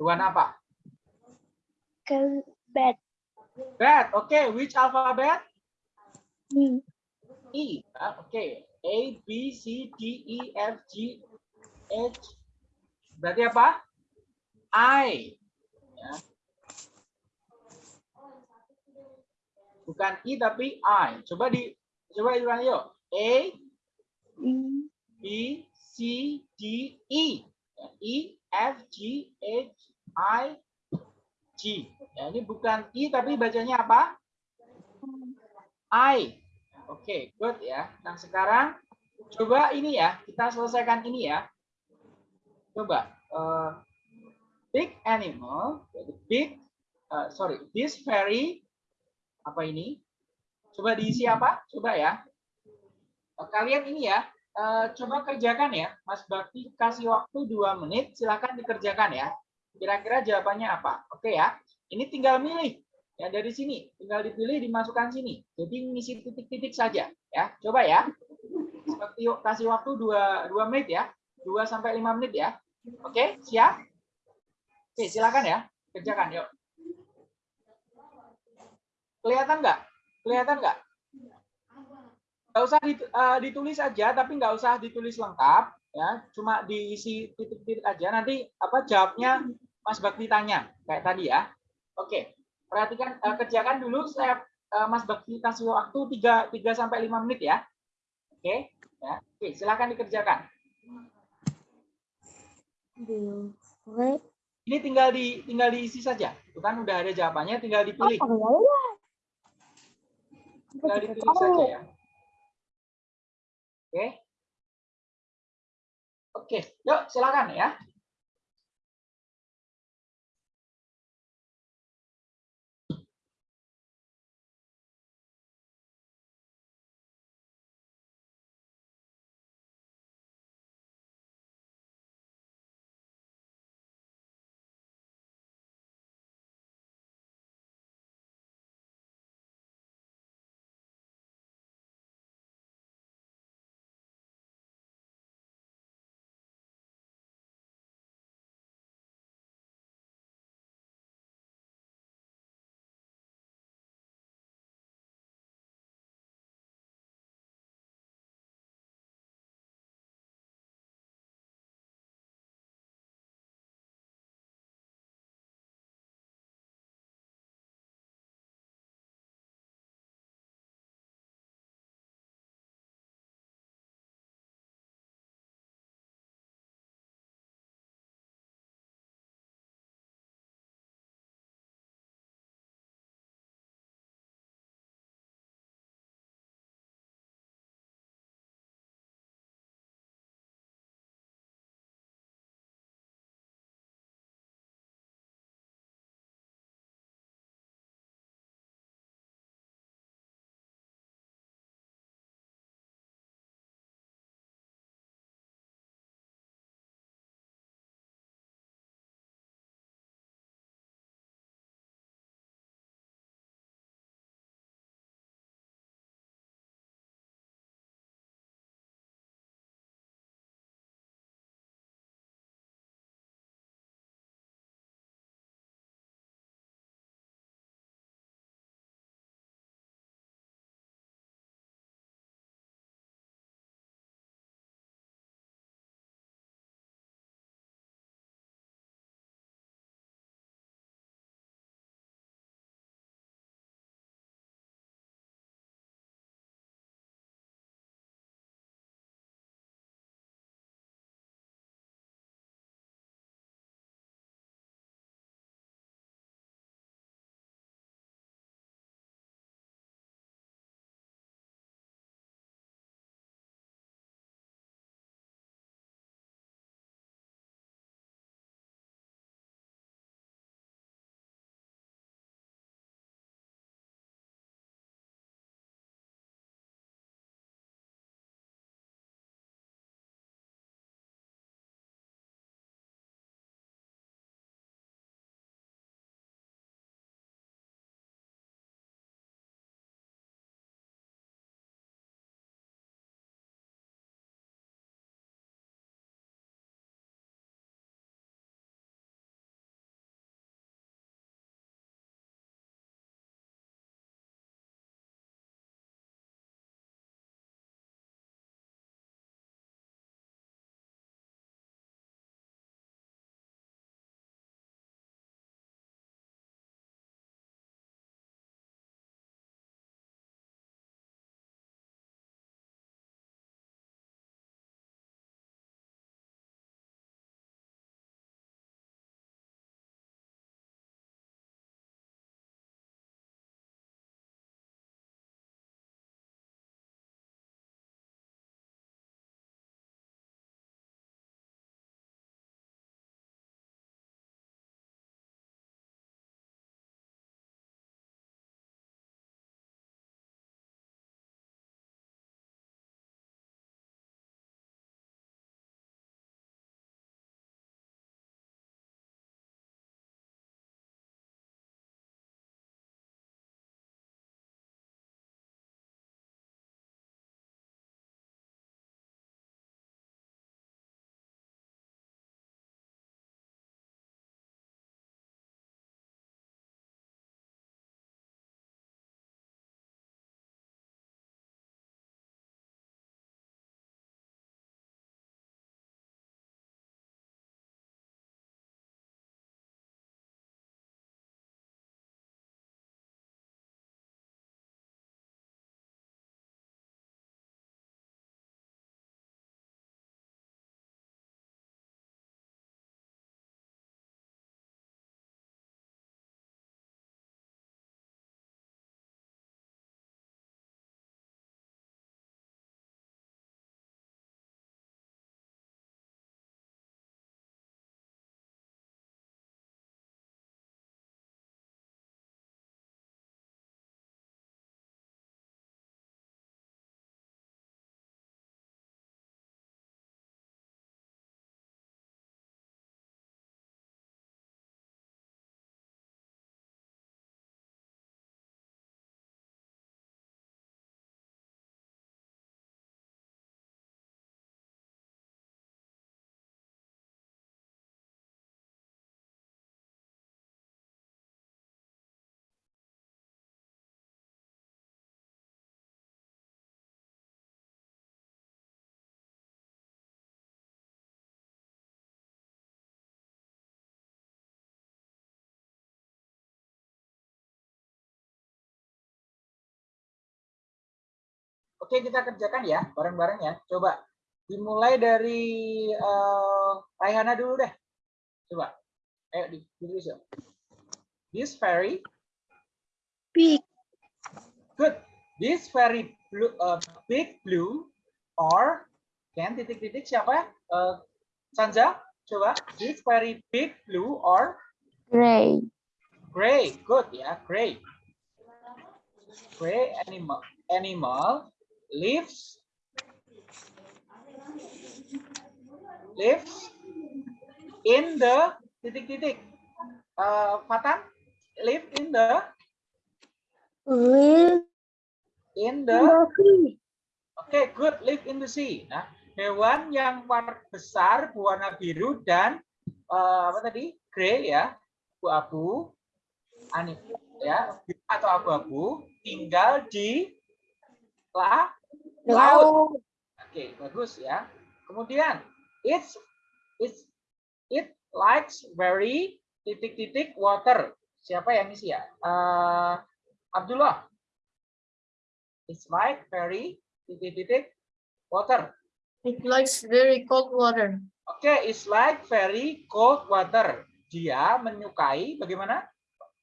Hewan apa? Ke bed. Bad. Okay, which alphabet? E. E. Oke. A, B, C, D, E, F, G, H. Berarti apa? I. Ya. Bukan I tapi I. Coba di coba diulang yuk. A, E. B, C, D, E. Ya, E, F, G, H, I, G. Ya, ini bukan I tapi bacanya apa? I. Oke, good ya. Nah, sekarang coba ini ya, kita selesaikan ini ya. Coba eh, big animal, big eh, sorry, this fairy apa ini? Coba diisi apa? Coba ya. Eh, Kalian ini ya, eh, coba kerjakan ya. Mas Bakti kasih waktu dua menit, silakan dikerjakan ya. Kira-kira jawabannya apa? Oke ya. Ini tinggal milih. Ya dari sini. Tinggal dipilih dimasukkan sini. Jadi ngisi titik-titik saja ya. Coba ya. Seperti yuk, kasih waktu dua dua menit ya. 2 sampai 5 menit ya. Oke siap? Oke silakan ya. Kerjakan yuk. Kelihatan nggak? Kelihatan nggak? Nggak usah eh, ditulis aja tapi nggak usah ditulis lengkap ya. Cuma diisi titik-titik aja. Nanti apa jawabnya Mas Bakti tanya kayak tadi ya oke perhatikan eh, kerjakan dulu saya eh, Mas Bakti kasih waktu 3 3 sampai 5 menit ya. Oke, ya. Oke, silakan dikerjakan. Ini tinggal di tinggal diisi saja. Itu kan udah ada jawabannya tinggal dipilih. Tinggal dipilih saja ya. Oke. Oke, yuk silakan ya. Oke, kita kerjakan ya, bareng-bareng ya. Coba dimulai dari uh, Raihana dulu deh. Coba. Ayo di ditulis ya. This very Big. good. This very blue, uh, big blue or kan titik-titik siapa? Uh, Sanja, coba. This very big blue or Gray. gray. Good ya, gray. Gray animal animal lives lives in the titik-titik. Uh, Fatan, live in the? Live in the? Oke, good. Live in the sea. Nah, hewan yang warna besar berwarna biru dan eh, apa tadi? Grey ya, abu-abu, ani ya, atau abu-abu, tinggal di la, laut. Oke, bagus ya. Kemudian, it's it's it likes very titik-titik water. Siapa yang isi ya? Eh, Abdullah. It's like very titik-titik water. It likes very cold water. Oke, it's like very cold water. Dia menyukai bagaimana?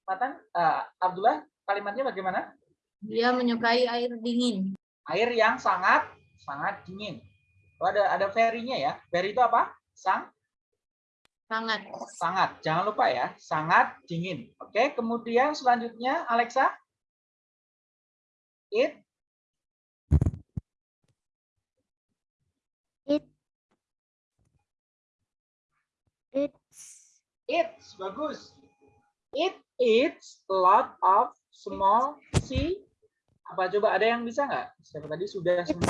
Matan, eh, Abdullah, kalimatnya bagaimana? Dia menyukai air dingin. Air yang sangat sangat dingin. Oh, ada ada very-nya ya. Very itu apa? Sang Sangat. sangat. Jangan lupa ya, sangat dingin. Oke, kemudian selanjutnya Alexa. It It. It's. It's bagus. It eats a lot of small sea. Apa coba ada yang bisa nggak? Siapa tadi sudah semua?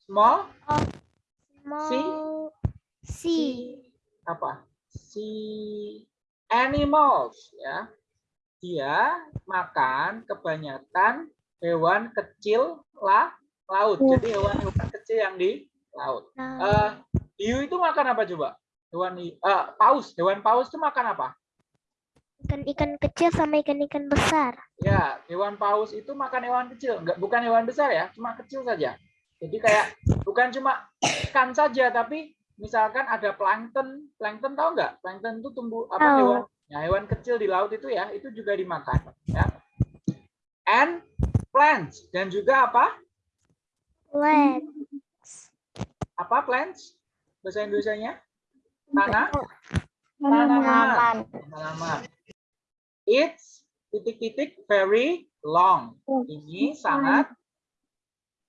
Small Small. Sea. apa? Sea animals ya. Dia makan kebanyakan hewan kecil lah laut. Jadi hewan-hewan kecil yang di laut. Nah, Eh, hiu itu makan apa coba? Hewan eh, paus. Hewan paus itu makan apa? Ikan-ikan kecil sama ikan-ikan besar. Ya, hewan paus itu makan hewan kecil, enggak bukan hewan besar ya, cuma kecil saja. Jadi kayak bukan cuma ikan saja, tapi misalkan ada plankton, plankton tahu nggak? Plankton itu tumbuh apa Tahu. hewan? Ya, hewan kecil di laut itu ya, itu juga dimakan. Ya. And plants dan juga apa? Plant. Apa plants? Bahasa Indonesianya? Tanah? Tanaman. Tanaman. It's titik-titik very long. Ini sangat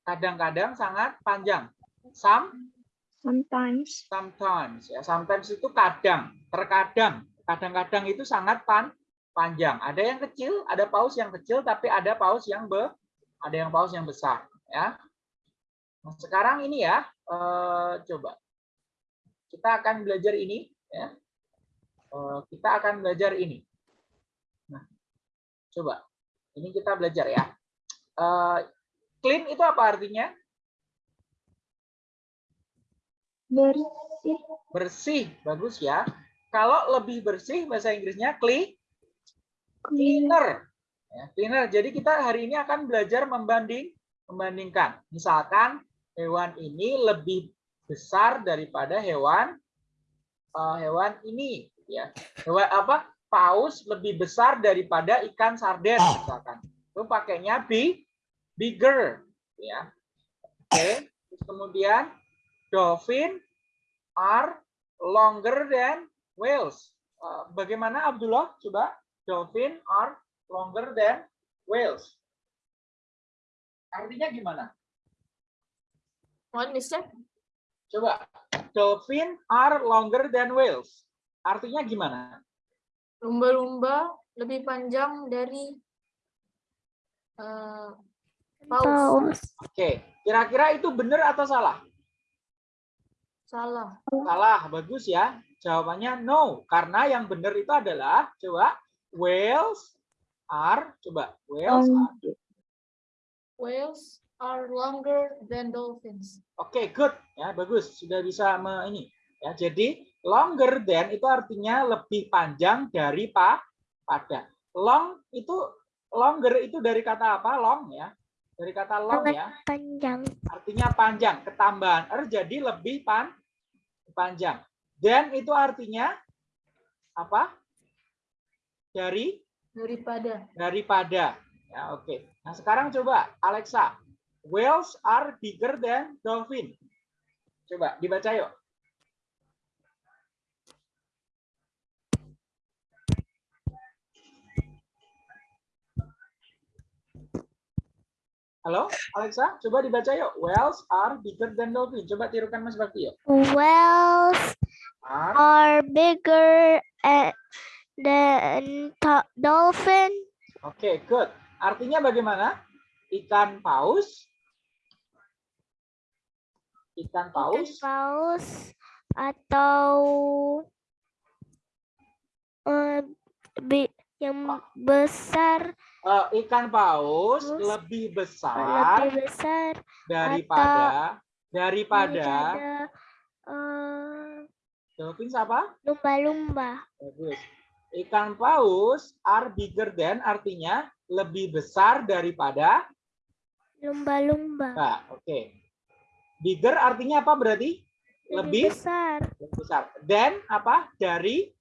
kadang-kadang sangat panjang. Some Sometimes. sometimes ya. Sometimes itu kadang terkadang. Kadang-kadang itu sangat pan panjang. Ada yang kecil ada paus yang kecil tapi ada paus yang be ada yang paus yang besar ya. Nah, sekarang ini ya eh, coba. Kita akan belajar ini ya. Eh, kita akan belajar ini coba ini kita belajar ya. Eh, clean itu apa artinya? Bersih. bersih bagus ya. Kalau lebih bersih bahasa Inggrisnya clean cleaner. ya, cleaner. Jadi kita hari ini akan belajar membanding membandingkan. Misalkan hewan ini lebih besar daripada hewan eh, hewan ini ya. Hewan apa paus lebih besar daripada ikan sarden misalkan itu pakainya big bigger ya oke Terus kemudian dolphin are longer than whales. Uh, bagaimana Abdullah? Coba dolphin are longer than whales. Artinya gimana? What, Mister? Coba dolphin are longer than whales. Artinya gimana? Lumba-lumba lebih panjang dari eh, paus. Paus. Oke, kira-kira itu benar atau salah? Salah. Salah, bagus ya. Jawabannya no, karena yang benar itu adalah coba whales are coba whales are Whales are longer than dolphins. Oke, good. Ya, bagus. Sudah bisa me, ini. Ya, jadi longer than itu artinya lebih panjang dari pa, pada. Long itu longer itu dari kata apa? Long ya. Dari kata long ya. panjang. artinya panjang. Ketambahan er jadi lebih pan panjang. Dan itu artinya apa? Dari Daripada. daripada. Ya, oke. Nah, sekarang coba Alexa. Whales are bigger than dolphin. Coba dibaca yuk. Halo, Alexa, coba dibaca yuk. Whales are bigger than dolphin. Coba tirukan Mas Bakti yuk. Whales Are are bigger than dolphin. Oke, good. Artinya bagaimana? Ikan paus. Ikan Ikan paus paus atau bi- yang besar eh, ikan paus Paus lebih besar lebih besar daripada daripada eh, dolphin apa? lumba-lumba. Bagus. Ikan paus are bigger than artinya lebih besar daripada Lumba-lumba. Nah, oke. Bigger artinya apa berarti? Lebih besar. lebih besar. Dan apa? Dari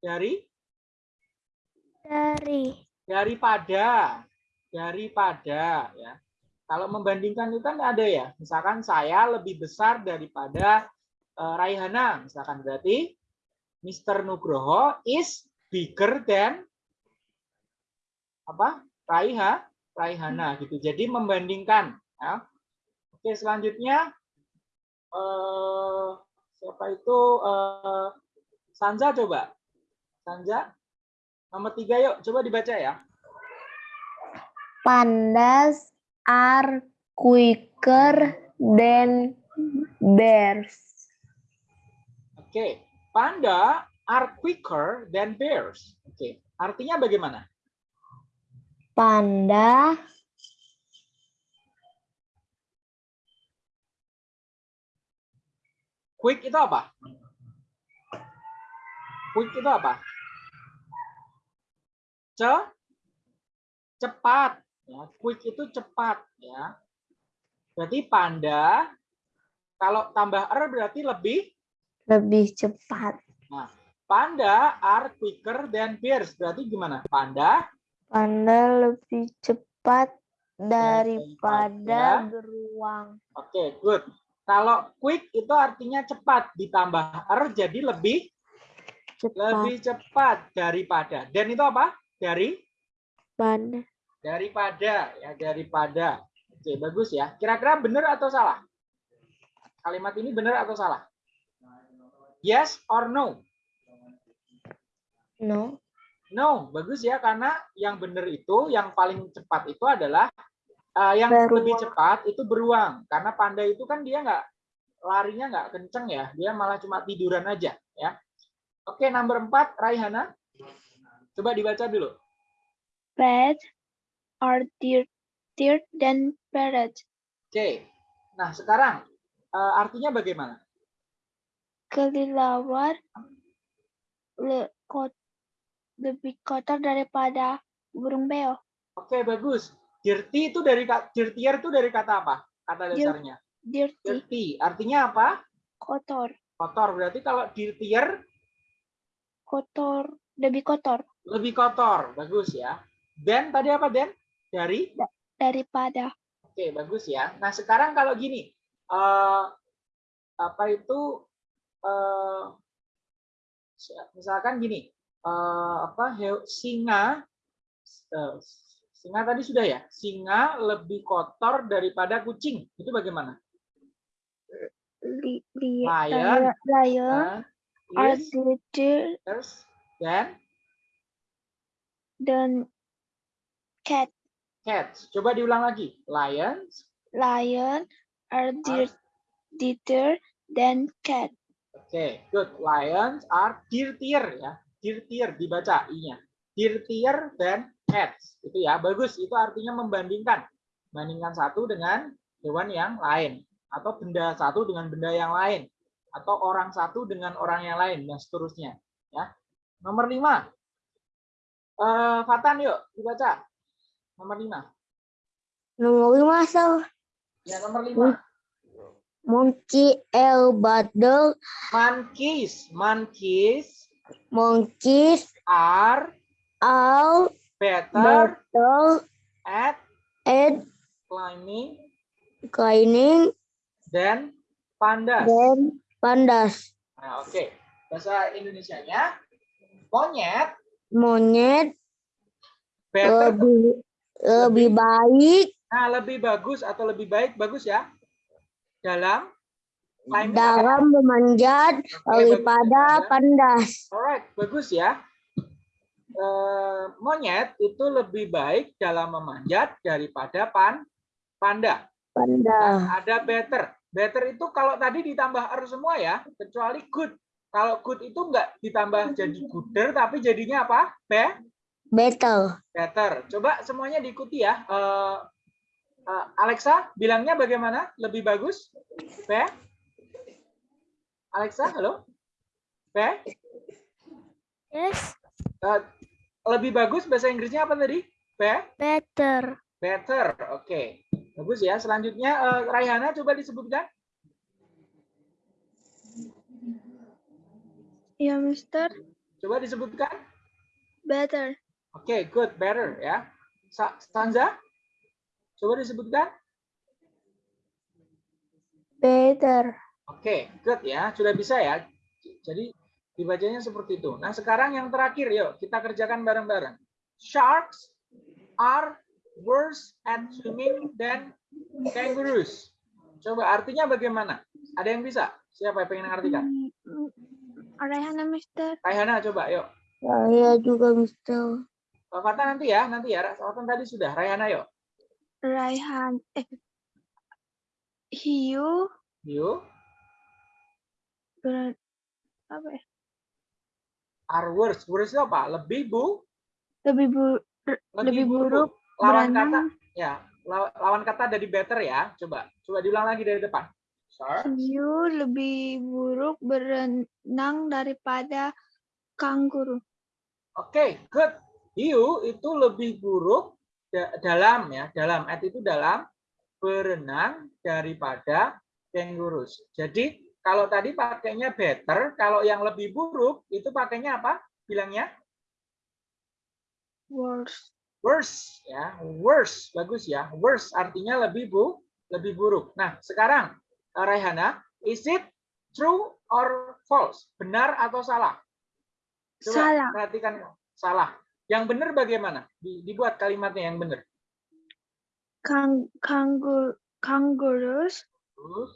dari Dari. Daripada daripada ya. Kalau membandingkan itu kan ada ya. Misalkan saya lebih besar daripada eh, Raihana misalkan. Berarti Mr. Nugroho is bigger than apa? Raiha Raihana gitu. Jadi membandingkan ya. Oke selanjutnya eh, siapa itu eh, Sanja coba. Sanja Nomor tiga yuk, coba dibaca ya. Pandas are quicker than bears. Oke, panda are quicker than bears. Oke, artinya bagaimana? Panda Quick itu apa? Quick itu apa? Ce cepat. Ya, quick itu cepat. Ya. Berarti panda kalau tambah er berarti lebih lebih cepat. Panda are quicker than bears. Berarti gimana? Panda Panda lebih cepat daripada Daripada- beruang. Oke, good. Kalau quick itu artinya cepat ditambah er jadi lebih Cepat. lebih cepat daripada. Dan itu apa? Dari Panda. daripada ya daripada. Oke, bagus ya. Kira-kira benar atau salah? Kalimat ini benar atau salah? Yes or no? No. No, bagus ya karena yang benar itu yang paling cepat itu adalah eh, yang Beruang. lebih cepat itu beruang karena panda itu kan dia nggak larinya nggak kenceng ya, dia malah cuma tiduran aja ya. Oke, nomor empat Raihana. Coba dibaca dulu. Bats are dirtier than parrots. Oke. Nah, sekarang eh, artinya bagaimana? Kelelawar le- kot- lebih kotor daripada burung beo. Oke, bagus. Dirty itu dari dirtier itu dari kata apa? Kata dasarnya. Dirty, Dirty. Artinya apa? kotor, Kotor. Berarti kalau dirtier kotor, lebih kotor lebih kotor. Bagus ya. Dan tadi apa, Den? Dari daripada Oke, bagus ya. Nah, sekarang kalau gini, eh apa itu eh misalkan gini, eh apa singa eh, singa tadi sudah ya? Singa lebih kotor daripada kucing. Itu bagaimana? li, li, Lion. lion, lion Eh, are is, dirtier terus, dan cat. cats. Coba diulang lagi. Lions. Lion are dir- dirtier than cat. Oke, good. Lions are dirtier ya. Dirtier dibaca i-nya. Dirtier than cats. Itu ya, bagus. Itu artinya membandingkan. Bandingkan satu dengan hewan yang lain atau benda satu dengan benda yang lain atau orang satu dengan orang yang lain dan seterusnya, ya. Nomor lima. Eh, Fatan yuk dibaca. Nomor lima. Nomor lima so. Ya, nomor lima. Monkey L Battle. Monkeys. Monkeys Monkeys are are better battle at at climbing climbing than pandas. than pandas. Nah, oke. Bahasa Indonesianya monyet Monyet better. lebih lebih baik Nah, lebih bagus atau lebih baik bagus ya. Dalam dalam memanjat bagus daripada daripada- pandas. Alright, bagus ya. Eh, monyet itu lebih baik dalam memanjat daripada pan panda. Pandas. Nah, ada better. Better itu kalau tadi ditambah er semua ya, kecuali good. Kalau good itu enggak ditambah jadi gooder, tapi jadinya apa? Be Battle. better. Coba semuanya diikuti ya. Eh, eh, Alexa, bilangnya bagaimana? Lebih bagus? Be? Alexa, halo? Be? Yes, Eh, lebih bagus bahasa Inggrisnya apa tadi? Be? better. Better. Oke. Bagus ya. Selanjutnya eh, Raihana coba disebutkan. Ya, Mister. Coba disebutkan. Better. Oke, good, better ya. Stanza? Coba disebutkan. Better. Oke, good ya. Sudah bisa ya. Jadi dibacanya seperti itu. Nah, sekarang yang terakhir yuk kita kerjakan bareng-bareng. Sharks are worse at swimming than kangaroos. Coba artinya bagaimana? Ada yang bisa? Siapa yang pengen mengartikan? Mm, Raihana, Mister. Raihana coba yuk. Saya juga Mister. Pak Fatah nanti ya, nanti ya. Fatah tadi sudah. Raihana yuk. Raihan. Eh. Hiu. Yuk. Ber, apa ya? Are worse. Worse apa? Lebih bu, Lebih bu, lebih buruk Lawan kata berenang. ya, law- lawan kata dari better ya. Coba, coba diulang lagi dari depan. Hiu lebih buruk berenang daripada kanguru. Oke, good. Hiu itu lebih buruk da- dalam ya, dalam at itu dalam berenang daripada kangaroo. Jadi kalau tadi pakainya better, kalau yang lebih buruk itu pakainya apa? Bilangnya Worse. worse ya, worse bagus ya. Worse artinya lebih bu, lebih buruk. Nah, sekarang Raihana, is it true or false? Benar atau salah? Coba Salah. perhatikan salah. Yang benar bagaimana? Di- Dibuat kalimatnya yang benar. Kang, kangur, kangaroos Terus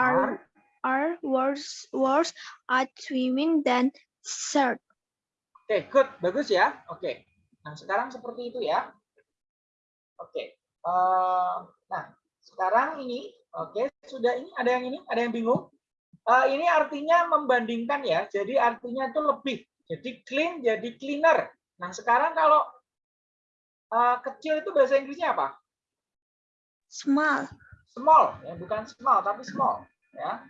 are are worse worse at swimming than shark. Oke, good, bagus ya. Oke. Nah, sekarang seperti itu ya. Oke. Eh, nah, sekarang ini, oke, sudah ini ada yang ini, ada yang bingung. Eh, ini artinya membandingkan ya. Jadi artinya itu lebih. Jadi clean jadi cleaner. Nah, sekarang kalau eh, kecil itu bahasa Inggrisnya apa? Small. Small, ya, bukan small tapi small, ya.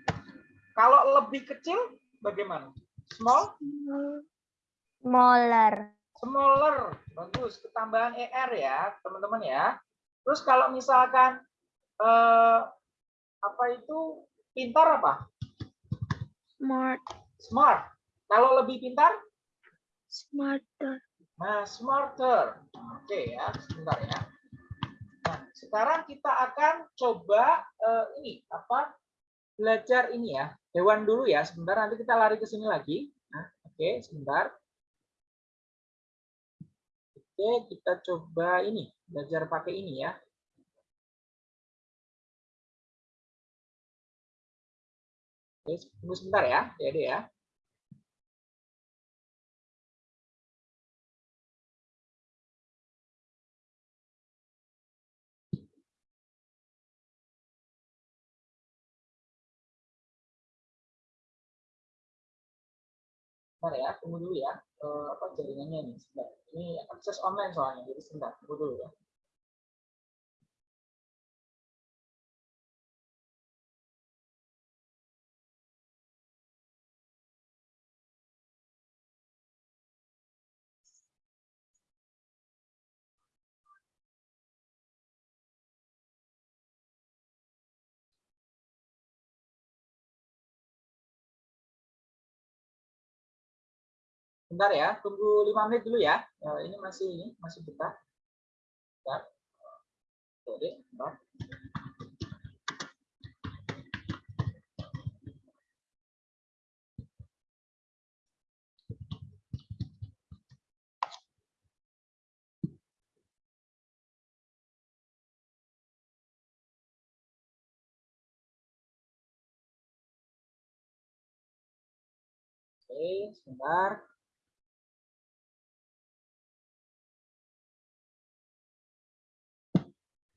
Kalau lebih kecil bagaimana? Small? Smaller. smaller bagus ketambahan er ya teman-teman ya terus kalau misalkan eh, apa itu? Pintar apa? Smart. smart. Kalau lebih pintar? Smarter. nah smarter. Oke ya sebentar ya. Nah sekarang kita akan coba eh, ini apa? Belajar ini ya hewan dulu ya. Sebentar nanti kita lari ke sini lagi. Nah oke sebentar. Oke, kita coba ini, belajar pakai ini ya. Tunggu sebentar ya, ya ya. Sebentar ya, tunggu dulu ya. Eh, apa jaringannya nih? Sebentar. Ini akses online soalnya, jadi sebentar, tunggu dulu ya. Bentar ya, tunggu lima menit dulu ya. Ya, ini masih ini masih buka. Oke. Oke, sebentar.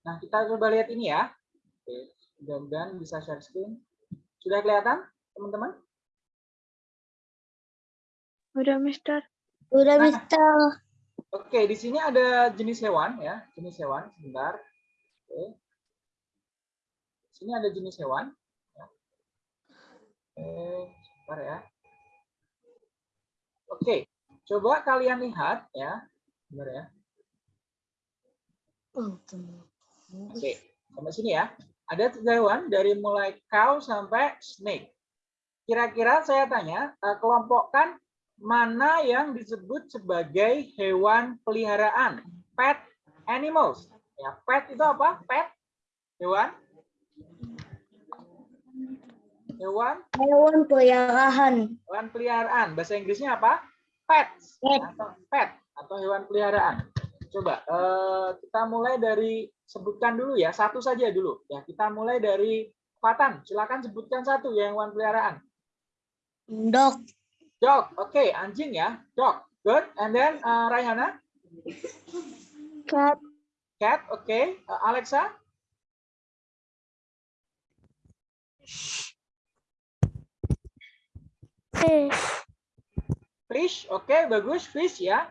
Nah, kita coba lihat ini ya. Oke, mudah-mudahan bisa share screen. Sudah kelihatan, teman-teman? Udah, Mister. Udah, Nah. Mister. Oke, di sini ada jenis hewan ya, jenis hewan. Sebentar. Oke. Di sini ada jenis hewan. Ya. Oke, sebentar ya. Oke, coba kalian lihat ya. Sebentar ya. Oh. Oke, sampai sini ya. Ada tiga hewan dari mulai cow sampai snake. Kira-kira saya tanya, eh, kelompokkan mana yang disebut sebagai hewan peliharaan? Pet animals. Ya, pet itu apa? Pet hewan hewan Hewan peliharaan. hewan peliharaan. Bahasa Inggrisnya apa? Pets Pet. atau pet atau hewan peliharaan. Coba eh, kita mulai dari sebutkan dulu ya, satu saja dulu. Ya, kita mulai dari Fatan. Silakan sebutkan satu yang hewan peliharaan. Dog. Dog. Oke, anjing ya. Dog. Good. And then eh, Raihana, Cat. cat. Oke. Eh, Alexa, Fish. fish. Oke, bagus. Fish ya.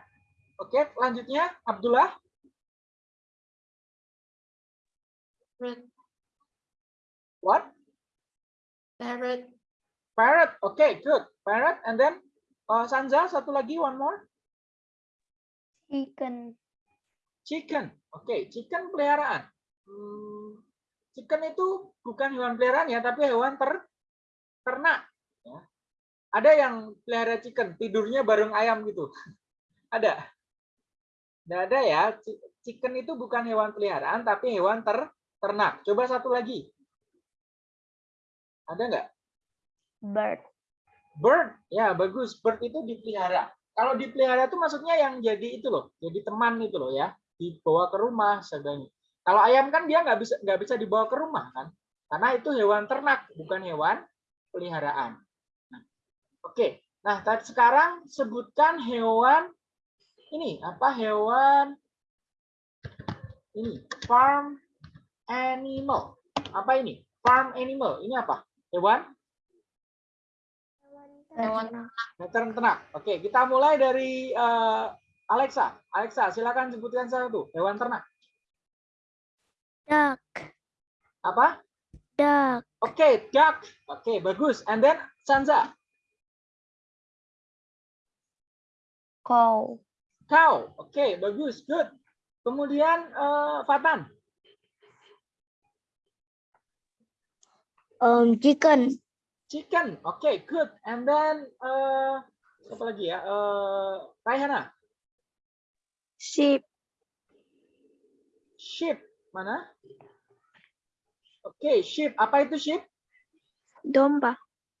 Oke, lanjutnya Abdullah. Parrot. What? Parrot. Parrot. Oke, good. Parrot. And then eh, Sanza, satu lagi, one more. Chicken. Chicken. Oke, chicken peliharaan. Hmm, chicken itu bukan hewan peliharaan ya, tapi hewan ter ternak. Ya. Ada yang pelihara chicken, tidurnya bareng ayam gitu. Ada. Nggak ada ya. Chi- Chicken itu bukan hewan peliharaan, tapi hewan ter ternak. Coba satu lagi. Ada nggak? Bird. Bird, ya bagus. Bird itu dipelihara. Kalau dipelihara itu maksudnya yang jadi itu loh, jadi teman itu loh ya, dibawa ke rumah sebenarnya. Kalau ayam kan dia nggak bisa nggak bisa dibawa ke rumah kan, karena itu hewan ternak bukan hewan peliharaan. Nah, Oke, nah tadi sekarang sebutkan hewan ini apa hewan ini farm animal apa ini farm animal ini apa hewan Hewan Veteran ternak. Oke, kita mulai dari eh, Alexa. Alexa, silakan sebutkan satu hewan ternak. Duck. Apa? Duck. Oke, duck. Oke, bagus. And then Sanza, Cow. cow. Oke, bagus. Good. Kemudian eh, Fatan, Um, chicken. chicken. Oke, good. And then eh siapa lagi ya? Eh Raihana, Sheep. sheep. Mana? Oke, sheep. Apa itu sheep? Domba.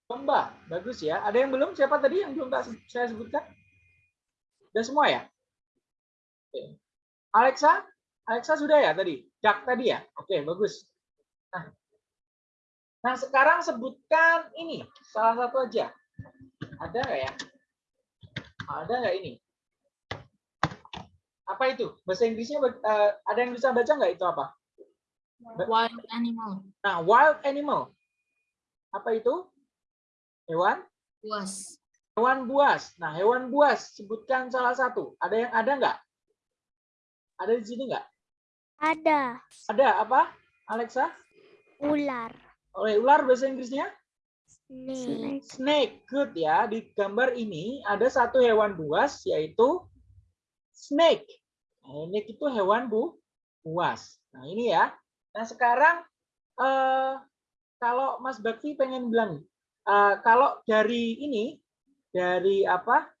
Domba, bagus ya. Ada yang belum? Siapa tadi yang belum saya sebutkan? Sudah semua ya? Oke. Alexa, Alexa sudah ya tadi? Duck tadi ya? Oke, bagus. Nah, nah sekarang sebutkan ini, salah satu aja. Ada nggak ya? Ada nggak ini? Apa itu? Bahasa Inggrisnya eh, ada yang bisa baca nggak itu apa? Wild animal. Nah, wild animal. Apa itu? Hewan? Buas. Hewan buas. Nah, hewan buas, sebutkan salah satu. Ada yang ada nggak? Ada di sini nggak? Ada. Ada apa, Alexa? Ular. Oleh ular bahasa Inggrisnya? Snake. Snake. Good ya. Di gambar ini ada satu hewan buas, yaitu snake. Nah, ini itu hewan bu buas. Nah, ini ya. Nah, sekarang eh, kalau Mas Bakti pengen bilang, eh, kalau dari ini, dari apa?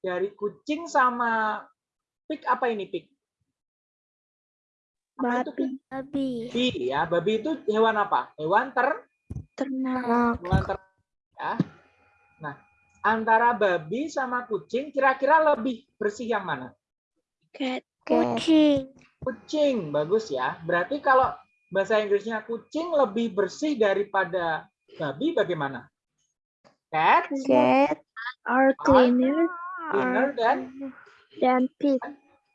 dari kucing sama pig apa ini pig? Babi, Babi. Babi ya. Babi itu hewan apa? Hewan ter ternak, hewan ter ya. Nah, antara babi sama kucing kira-kira lebih bersih yang mana? cat, Kucing. Kucing, bagus ya. Berarti kalau bahasa Inggrisnya kucing lebih bersih daripada babi bagaimana? Cat, Cat. are cleaner cleaner dan than pig.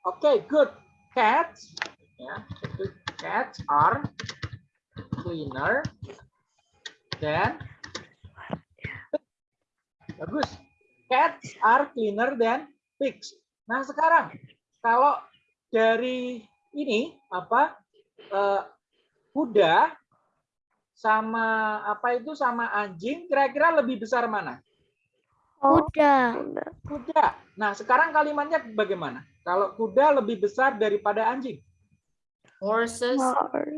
Oke, good. Cats, ya, itu cats are cleaner than bagus. Cats are cleaner than pigs. Nah sekarang kalau dari ini apa eh, kuda sama apa itu sama anjing kira-kira lebih besar mana? Kuda. Kuda. Nah sekarang kalimatnya bagaimana? Kalau kuda lebih besar daripada anjing. Horses.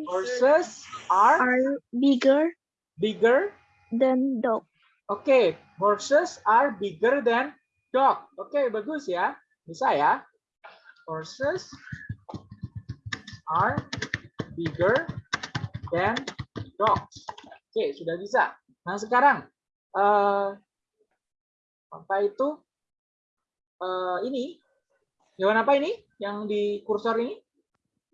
Horses are Are bigger bigger. than dog. Oke, horses are bigger than dog. Oke, bagus ya. Bisa ya. Horses are bigger than dogs. Oke, sudah bisa. Nah, sekarang eh apa itu? Eh ini hewan apa ini yang di kursor ini?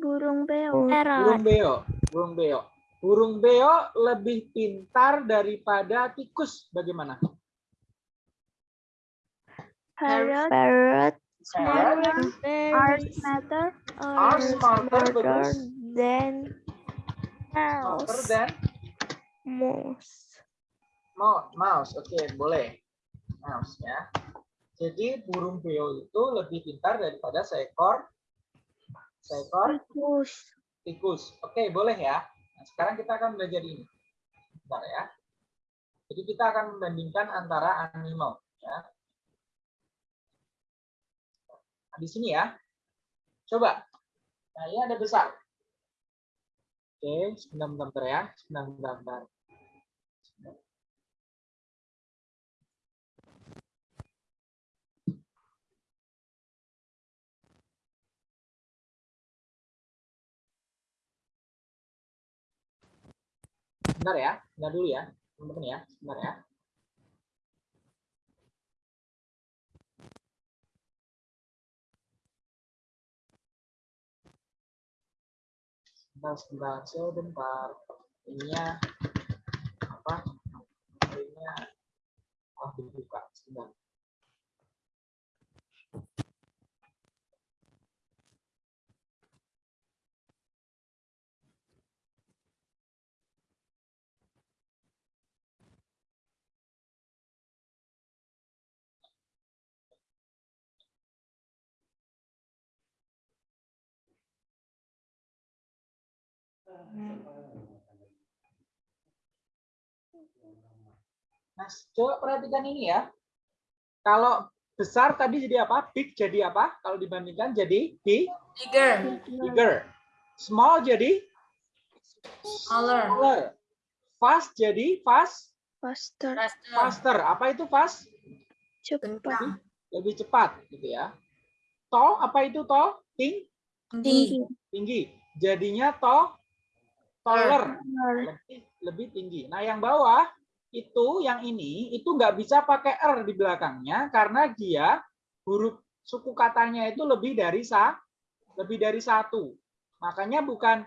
Burung beo. Burung beo. Burung beo. Burung beo lebih pintar daripada tikus. Bagaimana? Parrot Parrot. Parrot are smarter are smarter, than Smarter mouse. than Mouse. Mouse. Oke, boleh. Mouse ya. Jadi burung beo itu lebih pintar daripada seekor seekor tikus. tikus. Oke, boleh ya. Nah, sekarang kita akan belajar ini. Bentar ya. Jadi kita akan membandingkan antara animal ya. Nah, di sini ya. Coba. Nah, ini ada besar. Oke, sebentar, bentar, bentar ya. Sebentar, Sebentar ya, sebentar dulu ya, teman-teman ya, sebentar ya. Sebentar, sebentar, sebentar. Ininya apa? Ininya ah dibuka sebentar. Nah, coba perhatikan ini ya. Kalau besar tadi jadi apa? Big jadi apa? Kalau dibandingkan jadi big, Bigger. bigger. Small jadi Smaller. smaller. Fast jadi fast, Faster. Faster. faster. Apa itu fast? Cepat. Lebih cepat gitu ya. Tall apa itu tall? Ting, Tinggi. tinggi. Jadinya tall, taller. Lebih lebih tinggi. Nah, yang bawah itu yang ini itu nggak bisa pakai r di belakangnya karena dia huruf suku katanya itu lebih dari sa lebih dari satu. Makanya bukan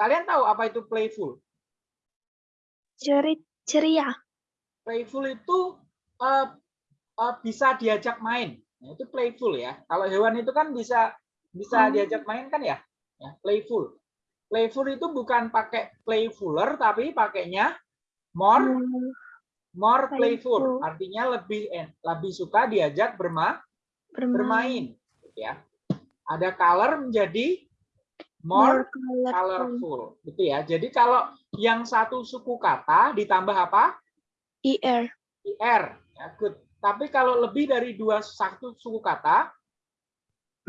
kalian tahu apa itu playful? Ceria. Playful itu eh, eh, bisa diajak main. Nah, itu playful ya. Kalau hewan itu kan bisa bisa Oh. diajak main kan ya? Ya, playful. Playful itu bukan pakai playfuler tapi pakainya more more playful. Artinya lebih lebih suka diajak berma Bermain. bermain gitu ya. Ada color menjadi more More colorful. colorful gitu ya. Jadi kalau yang satu suku kata ditambah apa? IR. IR. Ya, good. Tapi kalau lebih dari dua satu suku kata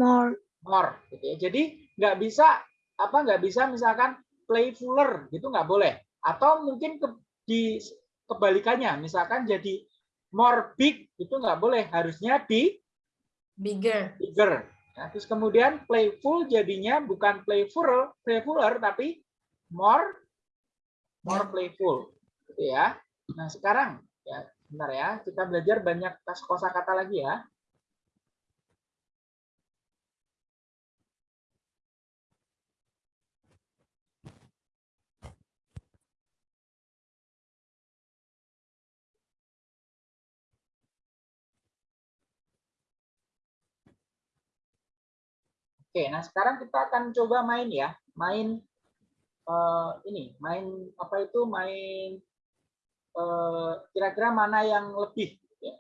More. more gitu ya. Jadi nggak bisa apa nggak bisa misalkan playfuler gitu nggak boleh. Atau mungkin ke, di kebalikannya misalkan jadi more big itu nggak boleh harusnya di Bigger. bigger. Nah, terus kemudian playful jadinya bukan playful, playfuler tapi more more playful. Gitu ya. Nah, sekarang ya bentar ya, kita belajar banyak kosakata lagi ya. Oke, nah sekarang kita akan coba main ya, main eh, ini, main apa itu, main eh, kira-kira mana yang lebih. ya.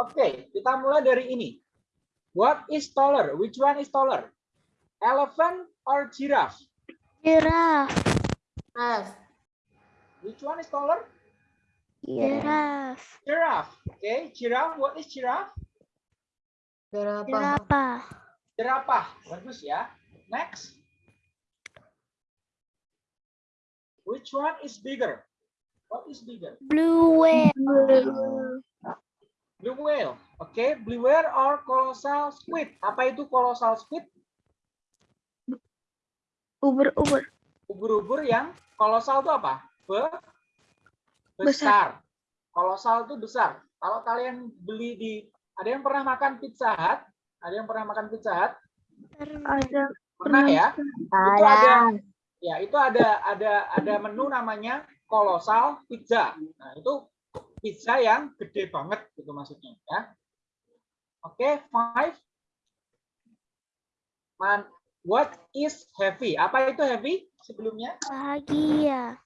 Oke, kita mulai dari ini. What is taller? Which one is taller? Elephant or giraffe? Giraffe. Giraffe. Which one is taller? Giraffe. Giraffe. Okay, giraffe. What is giraffe? Berapa? Jerapah. Jerapah. Bagus ya. Next. Which one is bigger? What is bigger? Blue whale. Blue whale. Oke, blue whale or colossal squid. Apa itu colossal squid? Ubur-ubur. Ubur-ubur yang kolosal itu apa? Be Besar. besar. Kolosal itu besar. Kalau kalian beli di ada yang pernah makan pizza hut? Ada yang pernah makan pizza hut? Ada Pernah ya? Itu ada ya, itu ada ada ada menu namanya kolosal pizza. Nah, itu pizza yang gede banget gitu maksudnya ya. Oke, five. Man, what is heavy? Apa itu heavy sebelumnya? Bahagia.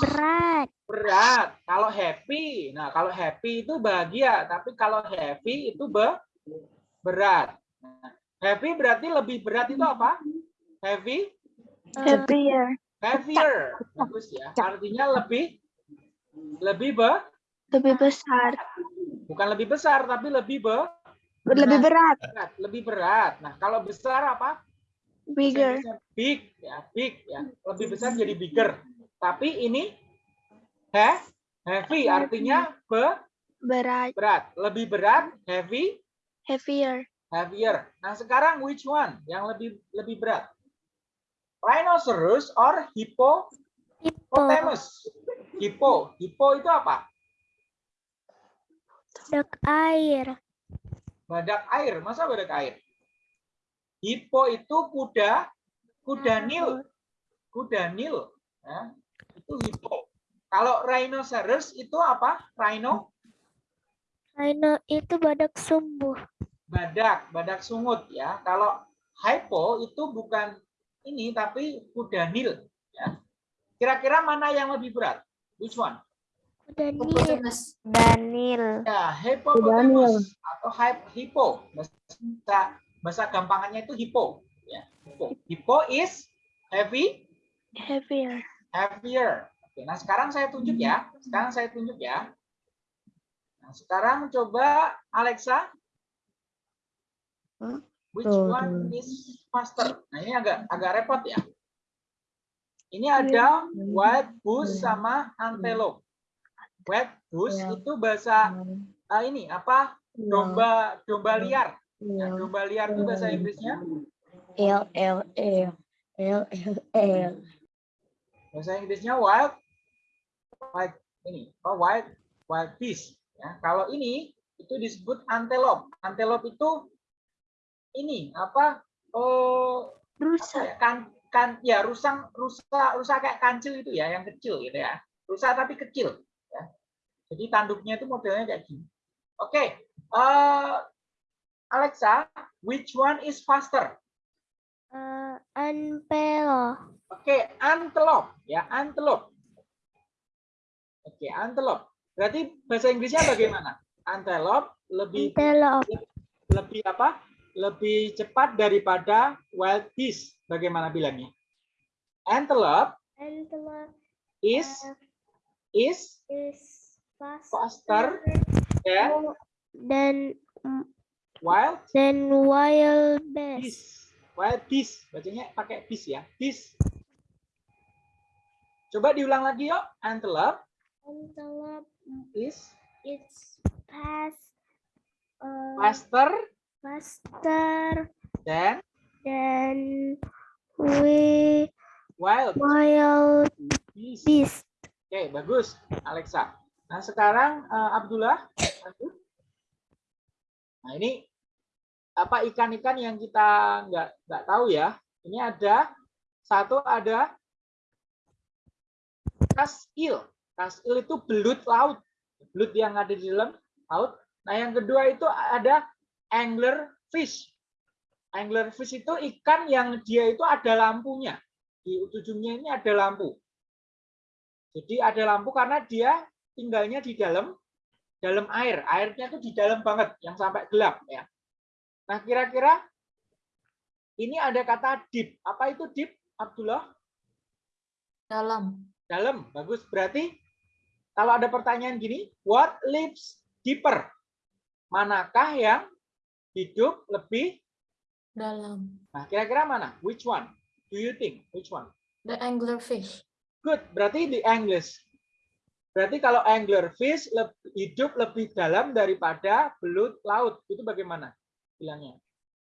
Berat. Berat. Kalau happy, nah kalau happy itu bahagia, tapi kalau heavy itu be berat. Nah, heavy berarti lebih berat itu apa? Heavy, heavier. heavier. Bagus ya. Artinya lebih lebih be Lebih besar. bukan lebih besar tapi lebih be Lebih berat. berat, lebih berat. Nah, kalau besar apa? Bigger. Big ya, big ya. Lebih besar jadi bigger. Tapi ini he, heavy artinya be, Berat. berat. Lebih berat, heavy, Heavier. heavier. Nah, sekarang which one yang lebih lebih berat? Rhinoceros or Hippo. hippopotamus? Hippo. Hippo itu apa? Dek air. Badak air. Masa badak air? Hippo itu kuda kuda nil. Kuda nil. Ya, itu hippo. Kalau rhinoceros itu apa? Rhino? Rhino itu badak sumbuh. Badak, badak sungut ya. Kalau hippo itu bukan ini tapi kuda nil. Ya. Kira-kira mana yang lebih berat? Which one? Nih. Hippopotamus. Danil. Ya, hippopotamus atau hippo. Bahasa bahasa gampangannya itu hippo. Ya, hippo. Hippo is heavy, Heavier. Heavier. Oke, nah sekarang saya tunjuk ya. Sekarang saya tunjuk ya. Nah, sekarang coba Alexa. Which one is faster? Nah, ini agak agak repot ya. Ini ada wild goose sama antelope. Wild goose itu bahasa ah, ini apa? Domba domba liar. Nah, domba liar itu bahasa Inggrisnya L L L L L L. bahasa Inggrisnya wild wild ini oh, wild wild beast ya. Kalau ini itu disebut antelope. Antelope itu ini apa oh apa Rusa. ya, kan kan ya rusang rusa rusa kayak kancil itu ya yang kecil gitu ya. Rusa tapi kecil ya. Jadi tanduknya itu modelnya kayak gini. Oke eh, Alexa which one is faster? Eh, Anpelo. Oke, antelope ya, antelope. Oke, antelope. Berarti bahasa Inggrisnya bagaimana? Antelope lebih Antelope. lebih apa? Lebih cepat daripada wild beast. Bagaimana bilangnya? Antelope Antelope is is is faster than dan wild dan wild beast. Wild beast, bacanya pakai beast ya. Beast. Coba diulang lagi yuk. Antelope Antelope is is fast, uh, faster faster than than we wild wild beast. beast. Oke, bagus, Alexa. Nah, sekarang eh, Abdullah. lanjut. Nah, ini apa ikan-ikan yang kita nggak nggak tahu ya. Ini ada satu ada kasil. Kasil itu belut laut. Belut yang ada di dalam laut. Nah, yang kedua itu ada angler fish. Angler fish itu ikan yang dia itu ada lampunya. Di ujungnya ini ada lampu. Jadi ada lampu karena dia tinggalnya di dalam dalam air. Airnya itu di dalam banget, yang sampai gelap ya. Nah, kira-kira ini ada kata deep. Apa itu deep, Abdullah? Dalam. Dalam. Bagus. Berarti kalau ada pertanyaan gini, what lives deeper? Manakah yang hidup lebih Dalam. Nah, kira-kira mana? Which one? Do you think? Which one? The anglerfish. Good. Berarti di English. Berarti kalau anglerfish leb- hidup lebih dalam daripada belut laut. Itu bagaimana bilangnya?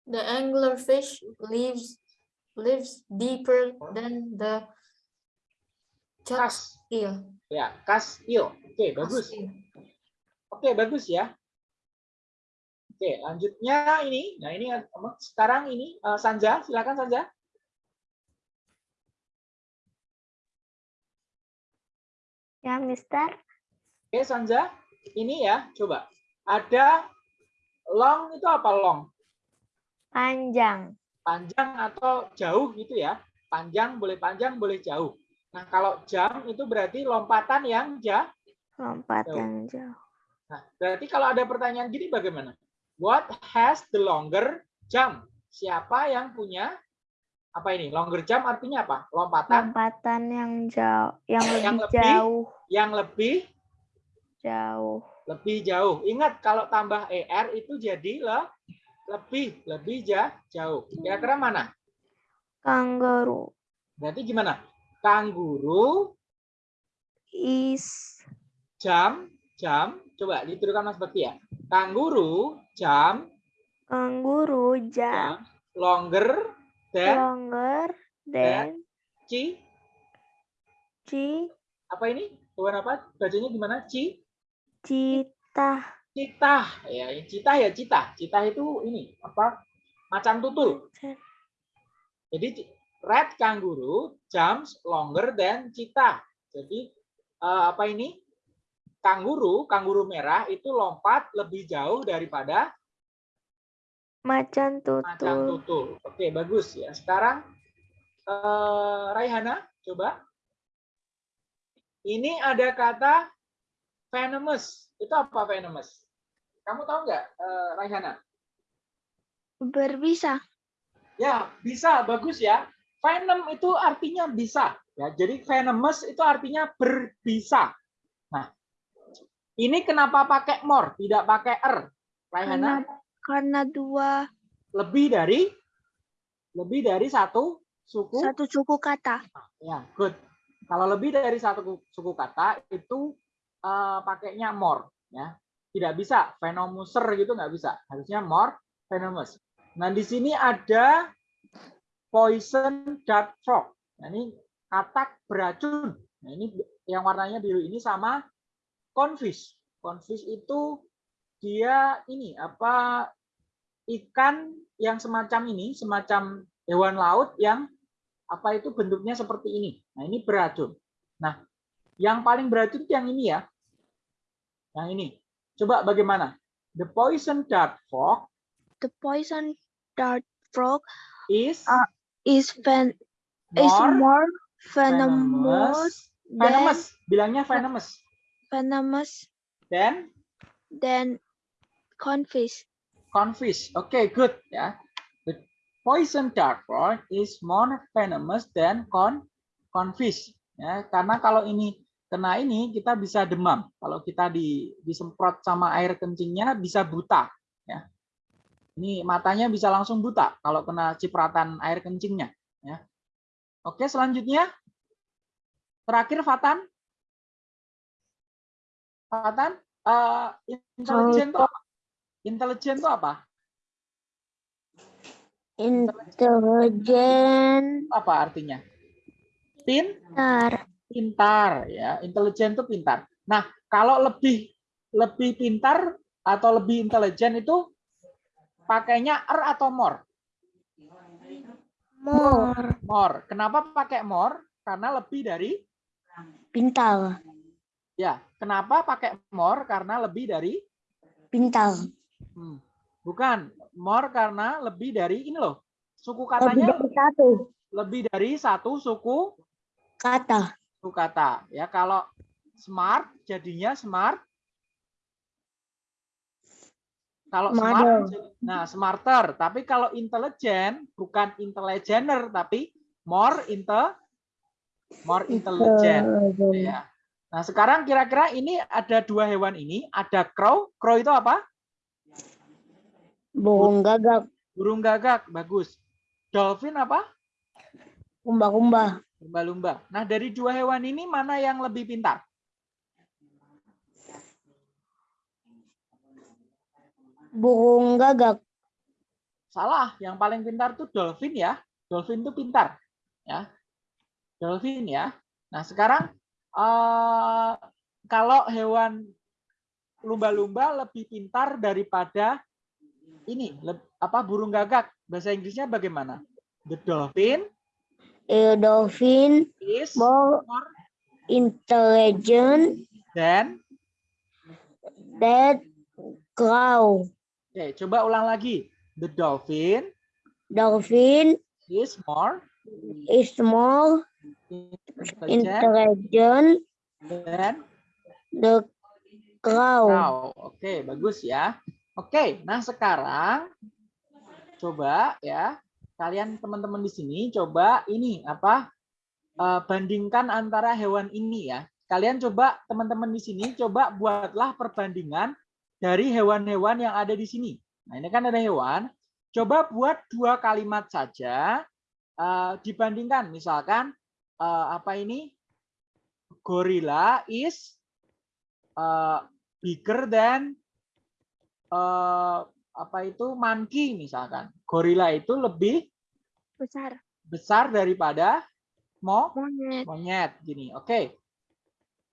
The anglerfish lives lives deeper than the Kas. eel. Ya, kas il. Oke, bagus. Eel. Oke, bagus ya. Oke, lanjutnya ini. Nah, ini sekarang ini eh, Sanja, silakan Sanja. Ya, Mister. Oke, Sanja. Ini ya, coba. Ada long itu apa long? Panjang. Panjang atau jauh gitu ya. Panjang boleh panjang, boleh jauh. Nah, kalau jam itu berarti lompatan yang jauh. Lompat Jauh. yang jauh. Nah, berarti kalau ada pertanyaan gini bagaimana? What has the longer jump? Siapa yang punya apa ini? Longer jump artinya apa? Lompatan Lompatan yang jauh. Yang lebih Yang lebih? jauh. yang lebih Jauh. lebih jauh. Ingat kalau tambah er itu jadi le, lebih lebih ja, jauh. Kira-kira mana? Kangaroo Berarti gimana? Kanguru is. Jam jam. Coba dituliskan Mas Bakti ya. Kanguru jam. Kanguru jam. Jam. Longer than longer than ci. Ci. Apa ini? Tuan apa? Bacanya gimana? Ci? Cita citah. Ya citah ya citah. Citah itu ini apa? Macan tutul. Jadi red kangaroo jumps longer than citah jadi eh, apa ini? Kanguru kanguru merah itu lompat lebih jauh daripada macan macan tutul tutul. Oke bagus ya. Sekarang eh, Raihana coba. Ini ada kata venomous. Itu apa venomous? Kamu tahu nggak eh, Raihana? Berbisa. Ya, bisa, bagus ya. Venom itu artinya bisa. Ya, jadi venomous itu artinya berbisa. Nah, ini kenapa pakai more, tidak pakai er? Karena, Raihana, karena dua lebih dari lebih dari satu suku. satu suku kata. Ya, good. Kalau lebih dari satu suku kata itu eh, pakainya more, ya. Tidak bisa venomuser gitu nggak bisa. Harusnya more venomous. Nah, di sini ada poison dart frog. Nah, ini katak beracun. Nah, ini yang warnanya biru ini sama confish. Confish itu dia ini apa ikan yang semacam ini, semacam hewan laut yang apa itu bentuknya seperti ini. Nah, ini beracun. Nah, yang paling beracun itu yang ini ya. Yang ini. Coba bagaimana? The poison dart frog The poison dart frog is Ah, is ven is more more venomous venomous. than Venomous. Bilangnya venomous. venomous Then than confish. confish. Oke, good ya. The poison dart frog is more venomous than con confish. Ya, karena kalau ini kena ini kita bisa demam. Kalau kita di disemprot sama air kencingnya bisa buta. Ya. Ini matanya bisa langsung buta kalau kena cipratan air kencingnya. Ya. Oke, selanjutnya Terakhir Fatan. Fatan, eh, intelijen itu apa? Intelijen itu apa? Intelijen. Apa artinya? Pin, Pintar. pintar ya. Intelijen itu pintar. Nah, kalau lebih lebih pintar atau lebih intelijen itu pakainya er atau more? More. More. Kenapa pakai more? Karena lebih dari Pintar. ya. Kenapa pakai more? Karena lebih dari Pintar. Hmm. Bukan, more karena lebih dari ini loh. Suku Lebih katanya dari satu lebih dari satu suku kata. suku kata. Ya, kalau smart jadinya smart. Kalau smart, nah smarter. Tapi kalau intelligent bukan intelligener, tapi more inte, more intelligent. Ya. Nah, sekarang kira-kira ini ada dua hewan ini, ada crow. Crow itu apa? Burung gagak. Burung gagak, bagus. Dolphin apa? Kumba-kumba. Lumba-lumba. Nah, dari dua hewan ini mana yang lebih pintar? Burung gagak. Salah, yang paling pintar tuh dolphin ya. Dolphin itu pintar, ya. Dolphin ya. Nah, sekarang eh, kalau hewan lumba-lumba lebih pintar daripada ini, apa burung gagak. Bahasa Inggrisnya bagaimana? The dolphin A dolphin is more intelligent than than crow. Oke, coba ulang lagi. The dolphin Dolphin is more is more intelligent intelligent than the crow. cow. Oke, bagus ya. Oke, nah sekarang coba ya kalian teman-teman di sini coba ini apa eh, bandingkan antara hewan ini ya. Kalian coba teman-teman di sini coba buatlah perbandingan dari hewan-hewan yang ada di sini. Nah, ini kan ada hewan. Coba buat dua kalimat saja eh, dibandingkan misalkan eh, apa ini? Gorilla is eh, bigger than apa itu monkey misalkan. Gorilla itu lebih Besar. besar daripada mo Monyet. monyet gini. Oke.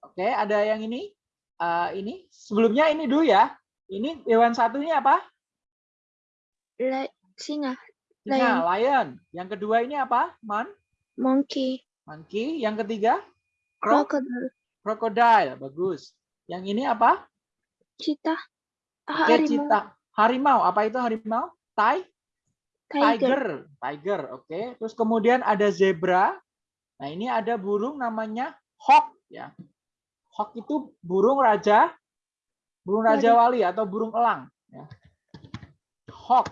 Oke, ada yang ini. Eh, ini sebelumnya ini dulu ya. Ini hewan satunya apa? La- singa. Singa, lion. Yang kedua ini apa? Man, Monkey. monkey. Yang ketiga? Cro Crocodile. crocodile. Bagus. Yang ini apa? Cheetah. Ah, Oke, harimau. cita. Harimau. Apa itu harimau? Tai? Tiger. Tiger, tiger, oke. Terus kemudian ada zebra. Nah ini ada burung namanya hawk ya. Hawk itu burung raja, burung raja wali atau burung elang. Ya. Hawk,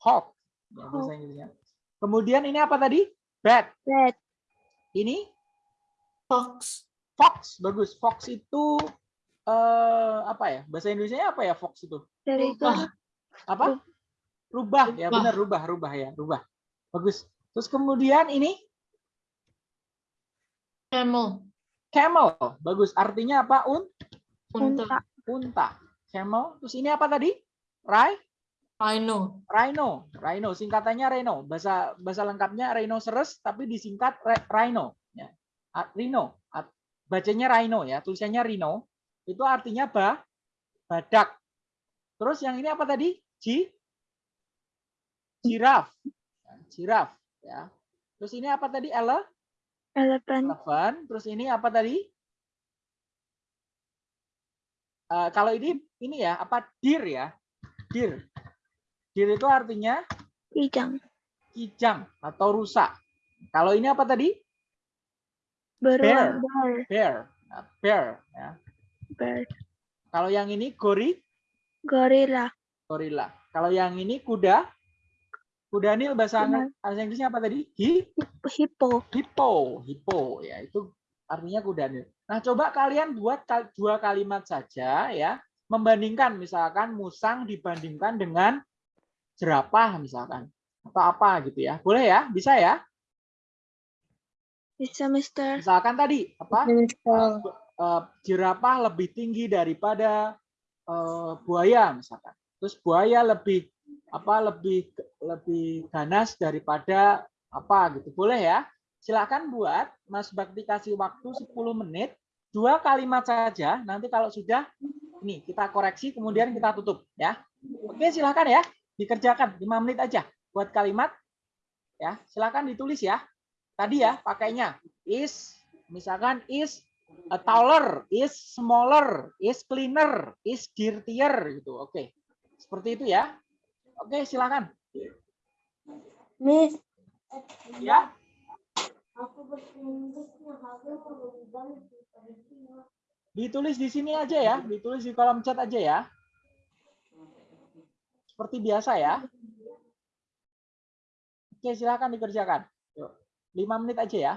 hawk. Ya, bahasa Inggrisnya. Kemudian ini apa tadi? Bat. Red. Ini Fox. fox, bagus. Fox itu eh, apa ya? Bahasa Indonesia apa ya fox itu? Good. Apa? Rubah, ya Rubah. benar rubah, rubah ya, rubah. Bagus. Terus kemudian ini Camel. Camel, bagus. Artinya apa? Un, Unta. unta. Camel. Terus ini apa tadi? Rai, Rhino. rhino, rhino. Singkatannya rhino. Bahasa bahasa lengkapnya rhinoceros, tapi disingkat rhino. Ya. Rhino. Bacanya rhino ya, tulisannya rhino. Itu artinya ba, badak. Terus yang ini apa tadi? Ji, jiraf. Ya, Jiraf. Ya. Terus ini apa tadi? Ele, Elephant. elephant. Terus ini apa tadi? Eh, kalau ini ini ya apa deer ya? Deer. Deer itu artinya Kijang. kijang atau rusa. Kalau ini apa tadi? Beruang. Bear. Bear. Nah, bear ya. Bear. Kalau yang ini gori, Gorilla. gorila. Kalau yang ini kuda, kuda nil bahasa Kuda. bahasa Inggrisnya apa tadi? Hi, Hippo. hippo, hippo ya itu artinya kuda nil. Nah, coba kalian buat dua kalimat saja ya, membandingkan misalkan musang dibandingkan dengan jerapah misalkan atau apa gitu ya. Boleh ya? Bisa ya? Bisa, Mister. Misalkan tadi apa? Mister. eh, jerapah lebih tinggi daripada eh, buaya misalkan. Terus buaya lebih apa lebih lebih ganas daripada apa gitu. Boleh ya? Silakan buat Mas Bakti kasih waktu 10 menit, dua kalimat saja. Nanti kalau sudah ini kita koreksi kemudian kita tutup ya. Oke, silakan ya. Dikerjakan 5 menit aja buat kalimat ya. Silakan ditulis ya. Tadi ya pakainya is misalkan is a taller, is smaller, is cleaner, is dirtier gitu. Oke. Seperti itu ya. Oke, silakan. Miss, Ya. Ditulis di sini aja ya, ditulis di kolom chat aja ya. Seperti biasa ya. Oke, silakan dikerjakan. Yuk. 5 menit aja ya.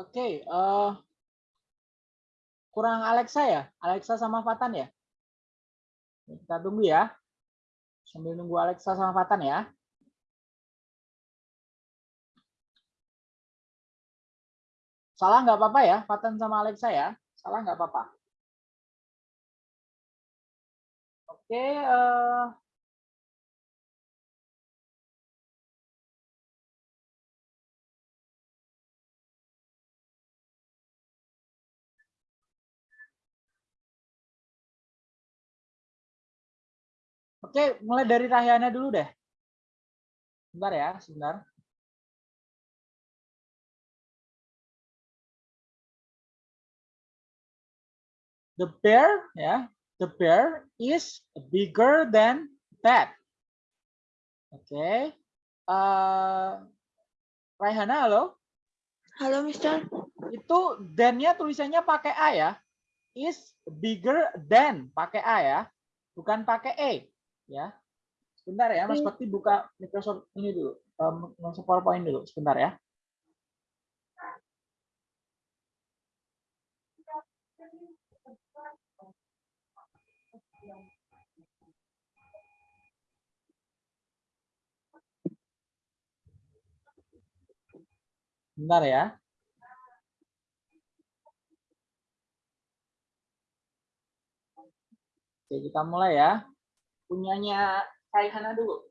Oke, eh kurang Alexa ya? Alexa sama Fatan ya? Kita tunggu ya. Sambil nunggu Alexa sama Fatan ya. Salah nggak apa-apa ya, Paten sama Alexa ya. Salah nggak apa-apa. Oke, eh, Oke, mulai dari Rahyana dulu deh. Sebentar ya, sebentar. The bear, ya, the bear is bigger than that. Oke. Eh, Raihana, halo. Halo, Mister. Itu than-nya tulisannya pakai A ya. Is bigger than pakai A ya. Bukan pakai E ya. Sebentar ya, Mas Bakti buka Microsoft ini dulu. eh, Microsoft PowerPoint dulu, sebentar ya. Bentar ya. Oke, kita mulai ya. Punyanya Raihana dulu.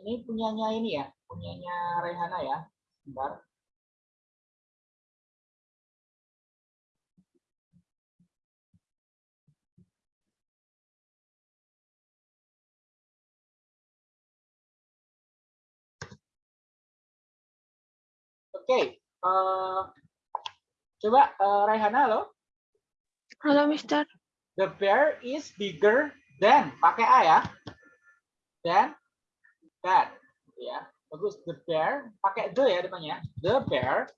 Ini punyanya ini ya, punyanya Raihana ya. Bentar. Oke, eh, coba eh, Raihana halo. Halo, Mister. The bear is bigger than pakai A ya. Than that ya. Bagus. The bear pakai the ya depannya. The bear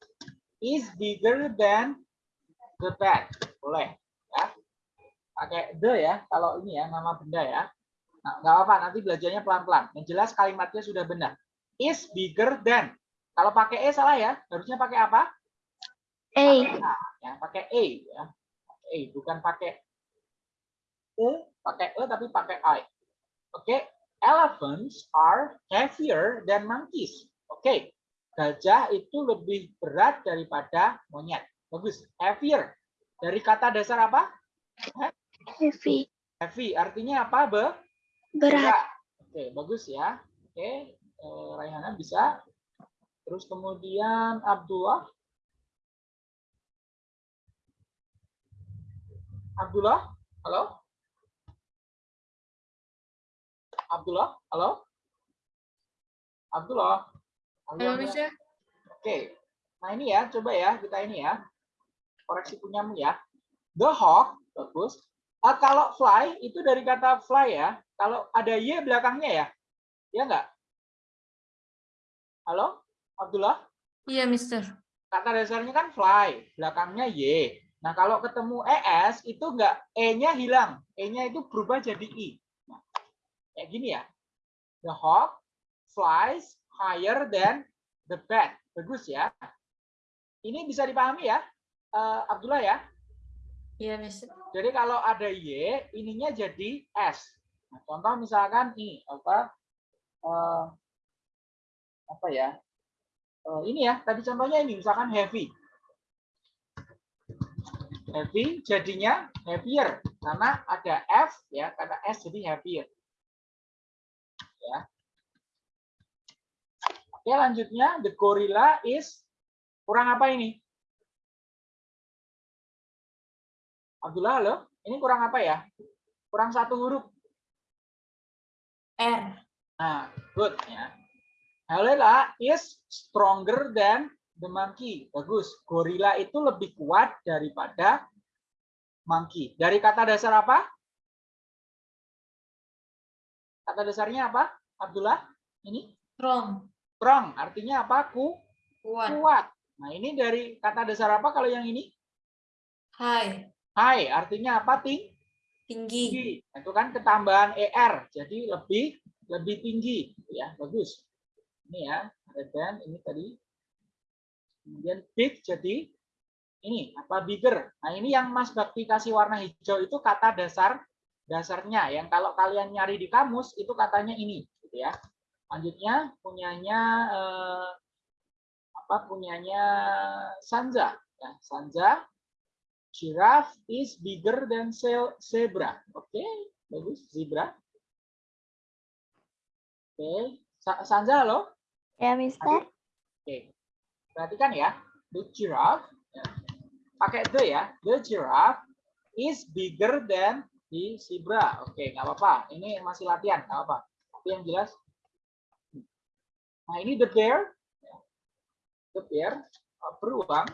is bigger than the bat. Boleh ya. Pakai the ya kalau ini ya nama benda ya. Nah, nggak apa-apa nanti belajarnya pelan-pelan. Yang jelas kalimatnya sudah benar. Is bigger than. Kalau pakai e salah ya. Harusnya pakai apa? A. Pakai A, ya, pakai e ya. E bukan pakai e, pakai e tapi pakai i. Oke, elephants are heavier than monkeys. Oke, gajah itu lebih berat daripada monyet. Bagus, heavier. Dari kata dasar apa? Heavy. Heavy, artinya apa? Be? Berat. Oke, bagus ya. Oke, eh, Raihana bisa. Terus kemudian Abdullah. Abdullah, halo? Abdullah, halo? Abdullah. Halo. Mister. Oke. Nah, ini ya, coba ya kita ini ya. Koreksi punyamu ya. The hawk, bagus. Ah, kalau fly itu dari kata fly ya. Kalau ada y belakangnya ya. Ya enggak? Halo? Abdullah? Iya, Mister. Kata dasarnya kan fly, belakangnya y. Nah, kalau ketemu es itu enggak e-nya hilang. E-nya itu berubah jadi i. Nah, kayak gini ya. The hawk flies higher than the bat. Bagus ya. Ini bisa dipahami ya, eh, Abdullah ya. Iya, Mister. Jadi kalau ada y, ininya jadi s. Nah, contoh misalkan ini apa eh, apa ya? Eh, ini ya, tadi contohnya ini misalkan heavy. Heavy jadinya heavier karena ada f ya, karena s jadi heavier. Ya. Oke, lanjutnya the gorilla is kurang apa ini? Abdullah, halo? Ini kurang apa ya? Kurang satu huruf. R. Nah, good ya. Gorilla is stronger than the monkey. Bagus. Gorilla itu lebih kuat daripada monkey. Dari kata dasar apa? Kata dasarnya apa? Abdullah? Ini Strong. strong. Artinya apa? Ku, Kuat. kuat. Nah, ini dari kata dasar apa kalau yang ini? High. High. Artinya apa? Ting Tinggi. tinggi. Itu kan ketambahan er, jadi lebih lebih tinggi, ya bagus. Ini ya, than ini tadi. Kemudian big jadi ini apa bigger. Nah, ini yang Mas Bakti kasih warna hijau itu kata dasar dasarnya yang kalau kalian nyari di kamus itu katanya ini gitu ya. Lanjutnya punyanya eh, apa punyanya Sanza ya, Sanza giraffe is bigger than zebra. Oke, bagus zebra. Oke, Sa- Sanza halo? Ya, Mister. Oke. Perhatikan ya. The giraffe ya. pakai the ya. The giraffe is bigger than the zebra. Oke, nggak apa-apa. Ini masih latihan, nggak apa. Tapi yang jelas. Nah, ini the bear. ya. The bear uh, beruang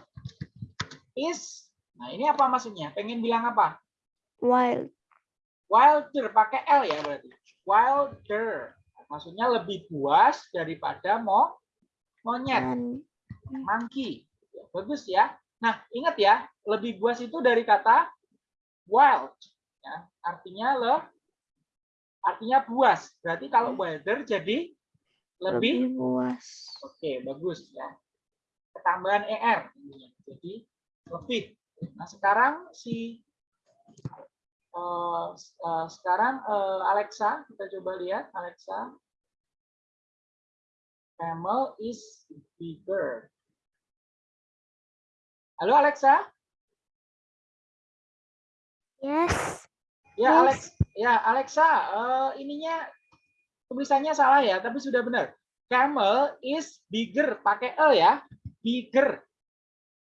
is. Nah, ini apa maksudnya? Pengen bilang apa? Wild. Wilder pakai L ya berarti. Wilder. Maksudnya lebih buas daripada mo monyet. Monkey. Ya, Bagus ya. Nah, ingat ya, lebih buas itu dari kata wild. Ya, artinya le, artinya buas. Berarti kalau wilder jadi lebih, lebih buas. oke, bagus ya. Ketambahan er. Jadi lebih. Nah, sekarang si eh, eh, sekarang eh, Alexa, kita coba lihat Alexa. Camel is bigger. Halo Alexa? Yes. Ya Yes. Alex, ya Alexa, eh, ininya tulisannya salah ya, tapi sudah benar. Camel is bigger, pakai e ya, bigger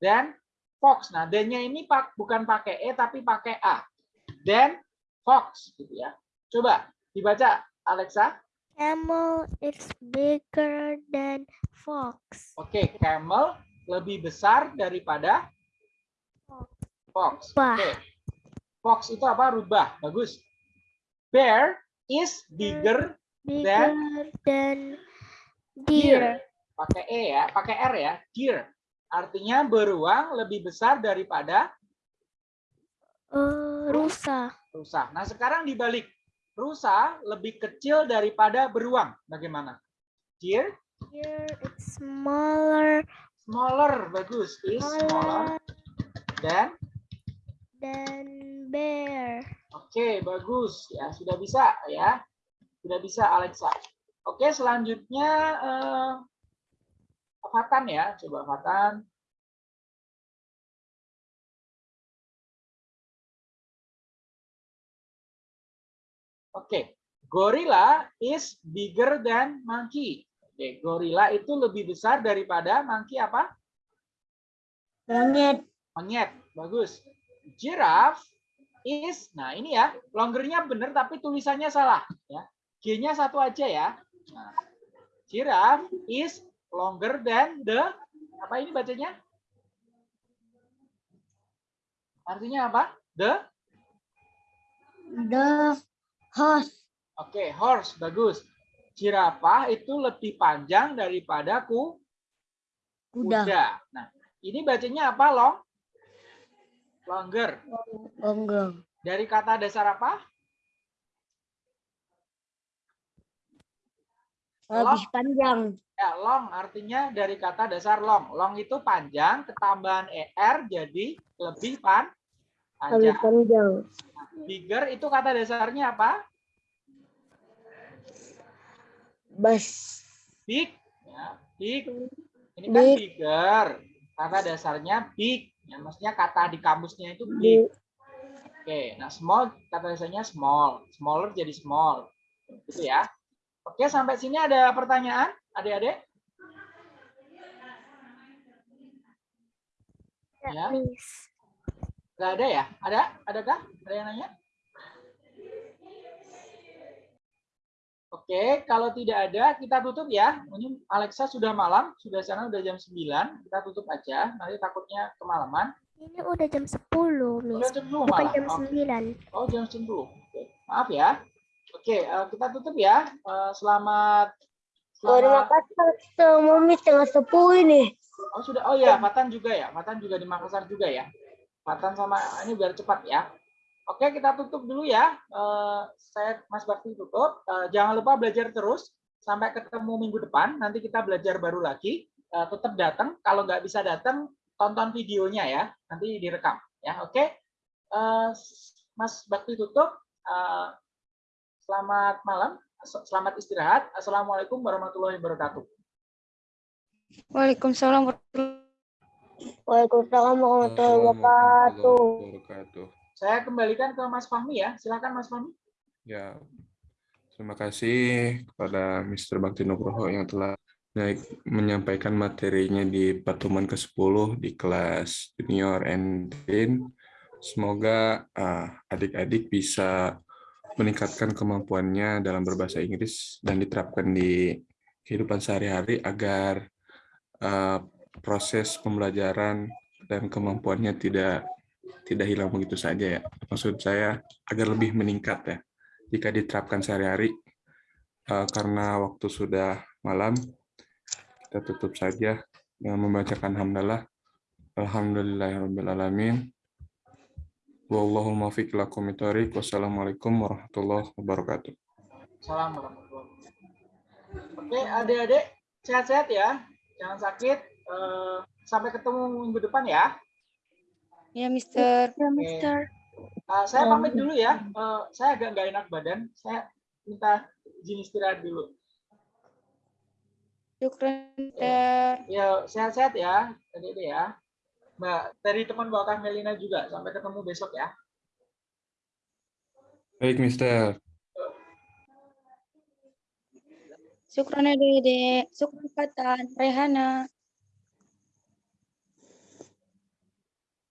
dan fox. Nah, dan-nya ini pak bukan pakai e tapi pakai a. Dan fox gitu ya. Coba dibaca Alexa. Camel is bigger than fox. Oke, camel lebih besar daripada fox. Oke. Fox itu apa? Rubah. Bagus. Bear is bigger Bigger than deer. deer. Pakai e ya, pakai r ya. Deer. Artinya beruang lebih besar daripada Eh, rusa. rusa. Nah, sekarang dibalik. Rusa lebih kecil daripada beruang. Bagaimana? Deer Deer is smaller, smaller. Bagus. Is smaller dan than bear. Oke, bagus. Ya, sudah bisa ya. Sudah bisa Alexa. Oke, selanjutnya eh, Fatan ya. Coba Fatan. Oke, gorilla is bigger than monkey. Oke, gorilla itu lebih besar daripada monkey apa? Monyet. Monyet, bagus. Giraffe is, nah ini ya, longernya benar tapi tulisannya salah. Ya, G-nya satu aja ya. Nah, giraffe is longer than the, apa ini bacanya? Artinya apa? The, The horse. oke, horse, bagus. Jirafah itu lebih panjang daripada ku, Kuda. kuda. Nah, ini bacanya apa, long? Longer. Gonggong. Dari kata dasar apa? Lebih panjang. Ya, long artinya dari kata dasar long. Long itu panjang, ketambahan er jadi lebih pan panjang. panjang. Bigger itu kata dasarnya apa? Bas. Big. Ya, big. Ini kan Big. bigger. Kata dasarnya big. Ya, maksudnya kata di kamusnya itu Di big. Oke, nah small kata dasarnya small. Smaller jadi small. Gitu ya. Oke, sampai sini ada pertanyaan, adik-adik? Ya. Miss. Gak ada ya? Ada? Adakah? Ada yang nanya? Oke, kalau tidak ada, kita tutup ya. Ini Alexa sudah malam, sudah sana udah jam 9. Kita tutup aja, nanti takutnya kemalaman. Ini udah jam 10, Udah Miss. jam 10 Bukan jam Oke. 9. Oh, jam 10. Oke. Maaf ya. Oke, eh, kita tutup ya. Eh, Selamat Oh, terima kasih sama Mami setengah sepuluh ini. Oh sudah, oh ya, Fatan juga ya, Fatan juga di Makassar juga ya. Fatan sama ini biar cepat ya. Oke, kita tutup dulu ya. Eh, saya Mas Bakti tutup. Eh, jangan lupa belajar terus. sampai ketemu minggu depan. Nanti kita belajar baru lagi. Eh, tetap datang. Kalau nggak bisa datang, tonton videonya ya. Nanti direkam. Ya, oke. Mas Bakti tutup. Selamat malam. Selamat istirahat. Assalamualaikum warahmatullahi wabarakatuh. Waalaikumsalam warahmatullahi Waalaikumsalam warahmatullahi wabarakatuh. Saya kembalikan ke Mas Fahmi ya. Silakan Mas Fahmi. Ya, terima kasih kepada Mr. Bakti Nugroho yang telah naik menyampaikan materinya di pertemuan ke-10 di kelas junior and teen. Semoga ah, adik-adik bisa meningkatkan kemampuannya dalam berbahasa Inggris dan diterapkan di kehidupan sehari-hari agar ah, proses pembelajaran dan kemampuannya tidak tidak hilang begitu saja ya. Maksud saya agar lebih meningkat ya jika diterapkan sehari-hari. Eh, karena waktu sudah malam, kita tutup saja dengan membacakan hamdalah. Alhamdulillahirrahmanirrahim. Wallahul muwaffiq ila aqwamit thoriq. Wassalamualaikum warahmatullahi wabarakatuh. Salam warahmatullahi wabarakatuh. Oke, adik-adik sehat-sehat ya. Jangan sakit. Eh, sampai ketemu minggu depan ya. Ya, Mister. Ya, Mister. Eh, saya pamit dulu ya. Eh, saya agak nggak enak badan. Saya minta izin istirahat dulu. Syukran, Mister. Ya, sehat-sehat ya, adik-adik ya. Mbak, dari teman Mbak Melina juga. Sampai ketemu besok ya. Baik, Mister. Syukran, Dede. Syukran, Fatan. Rehana.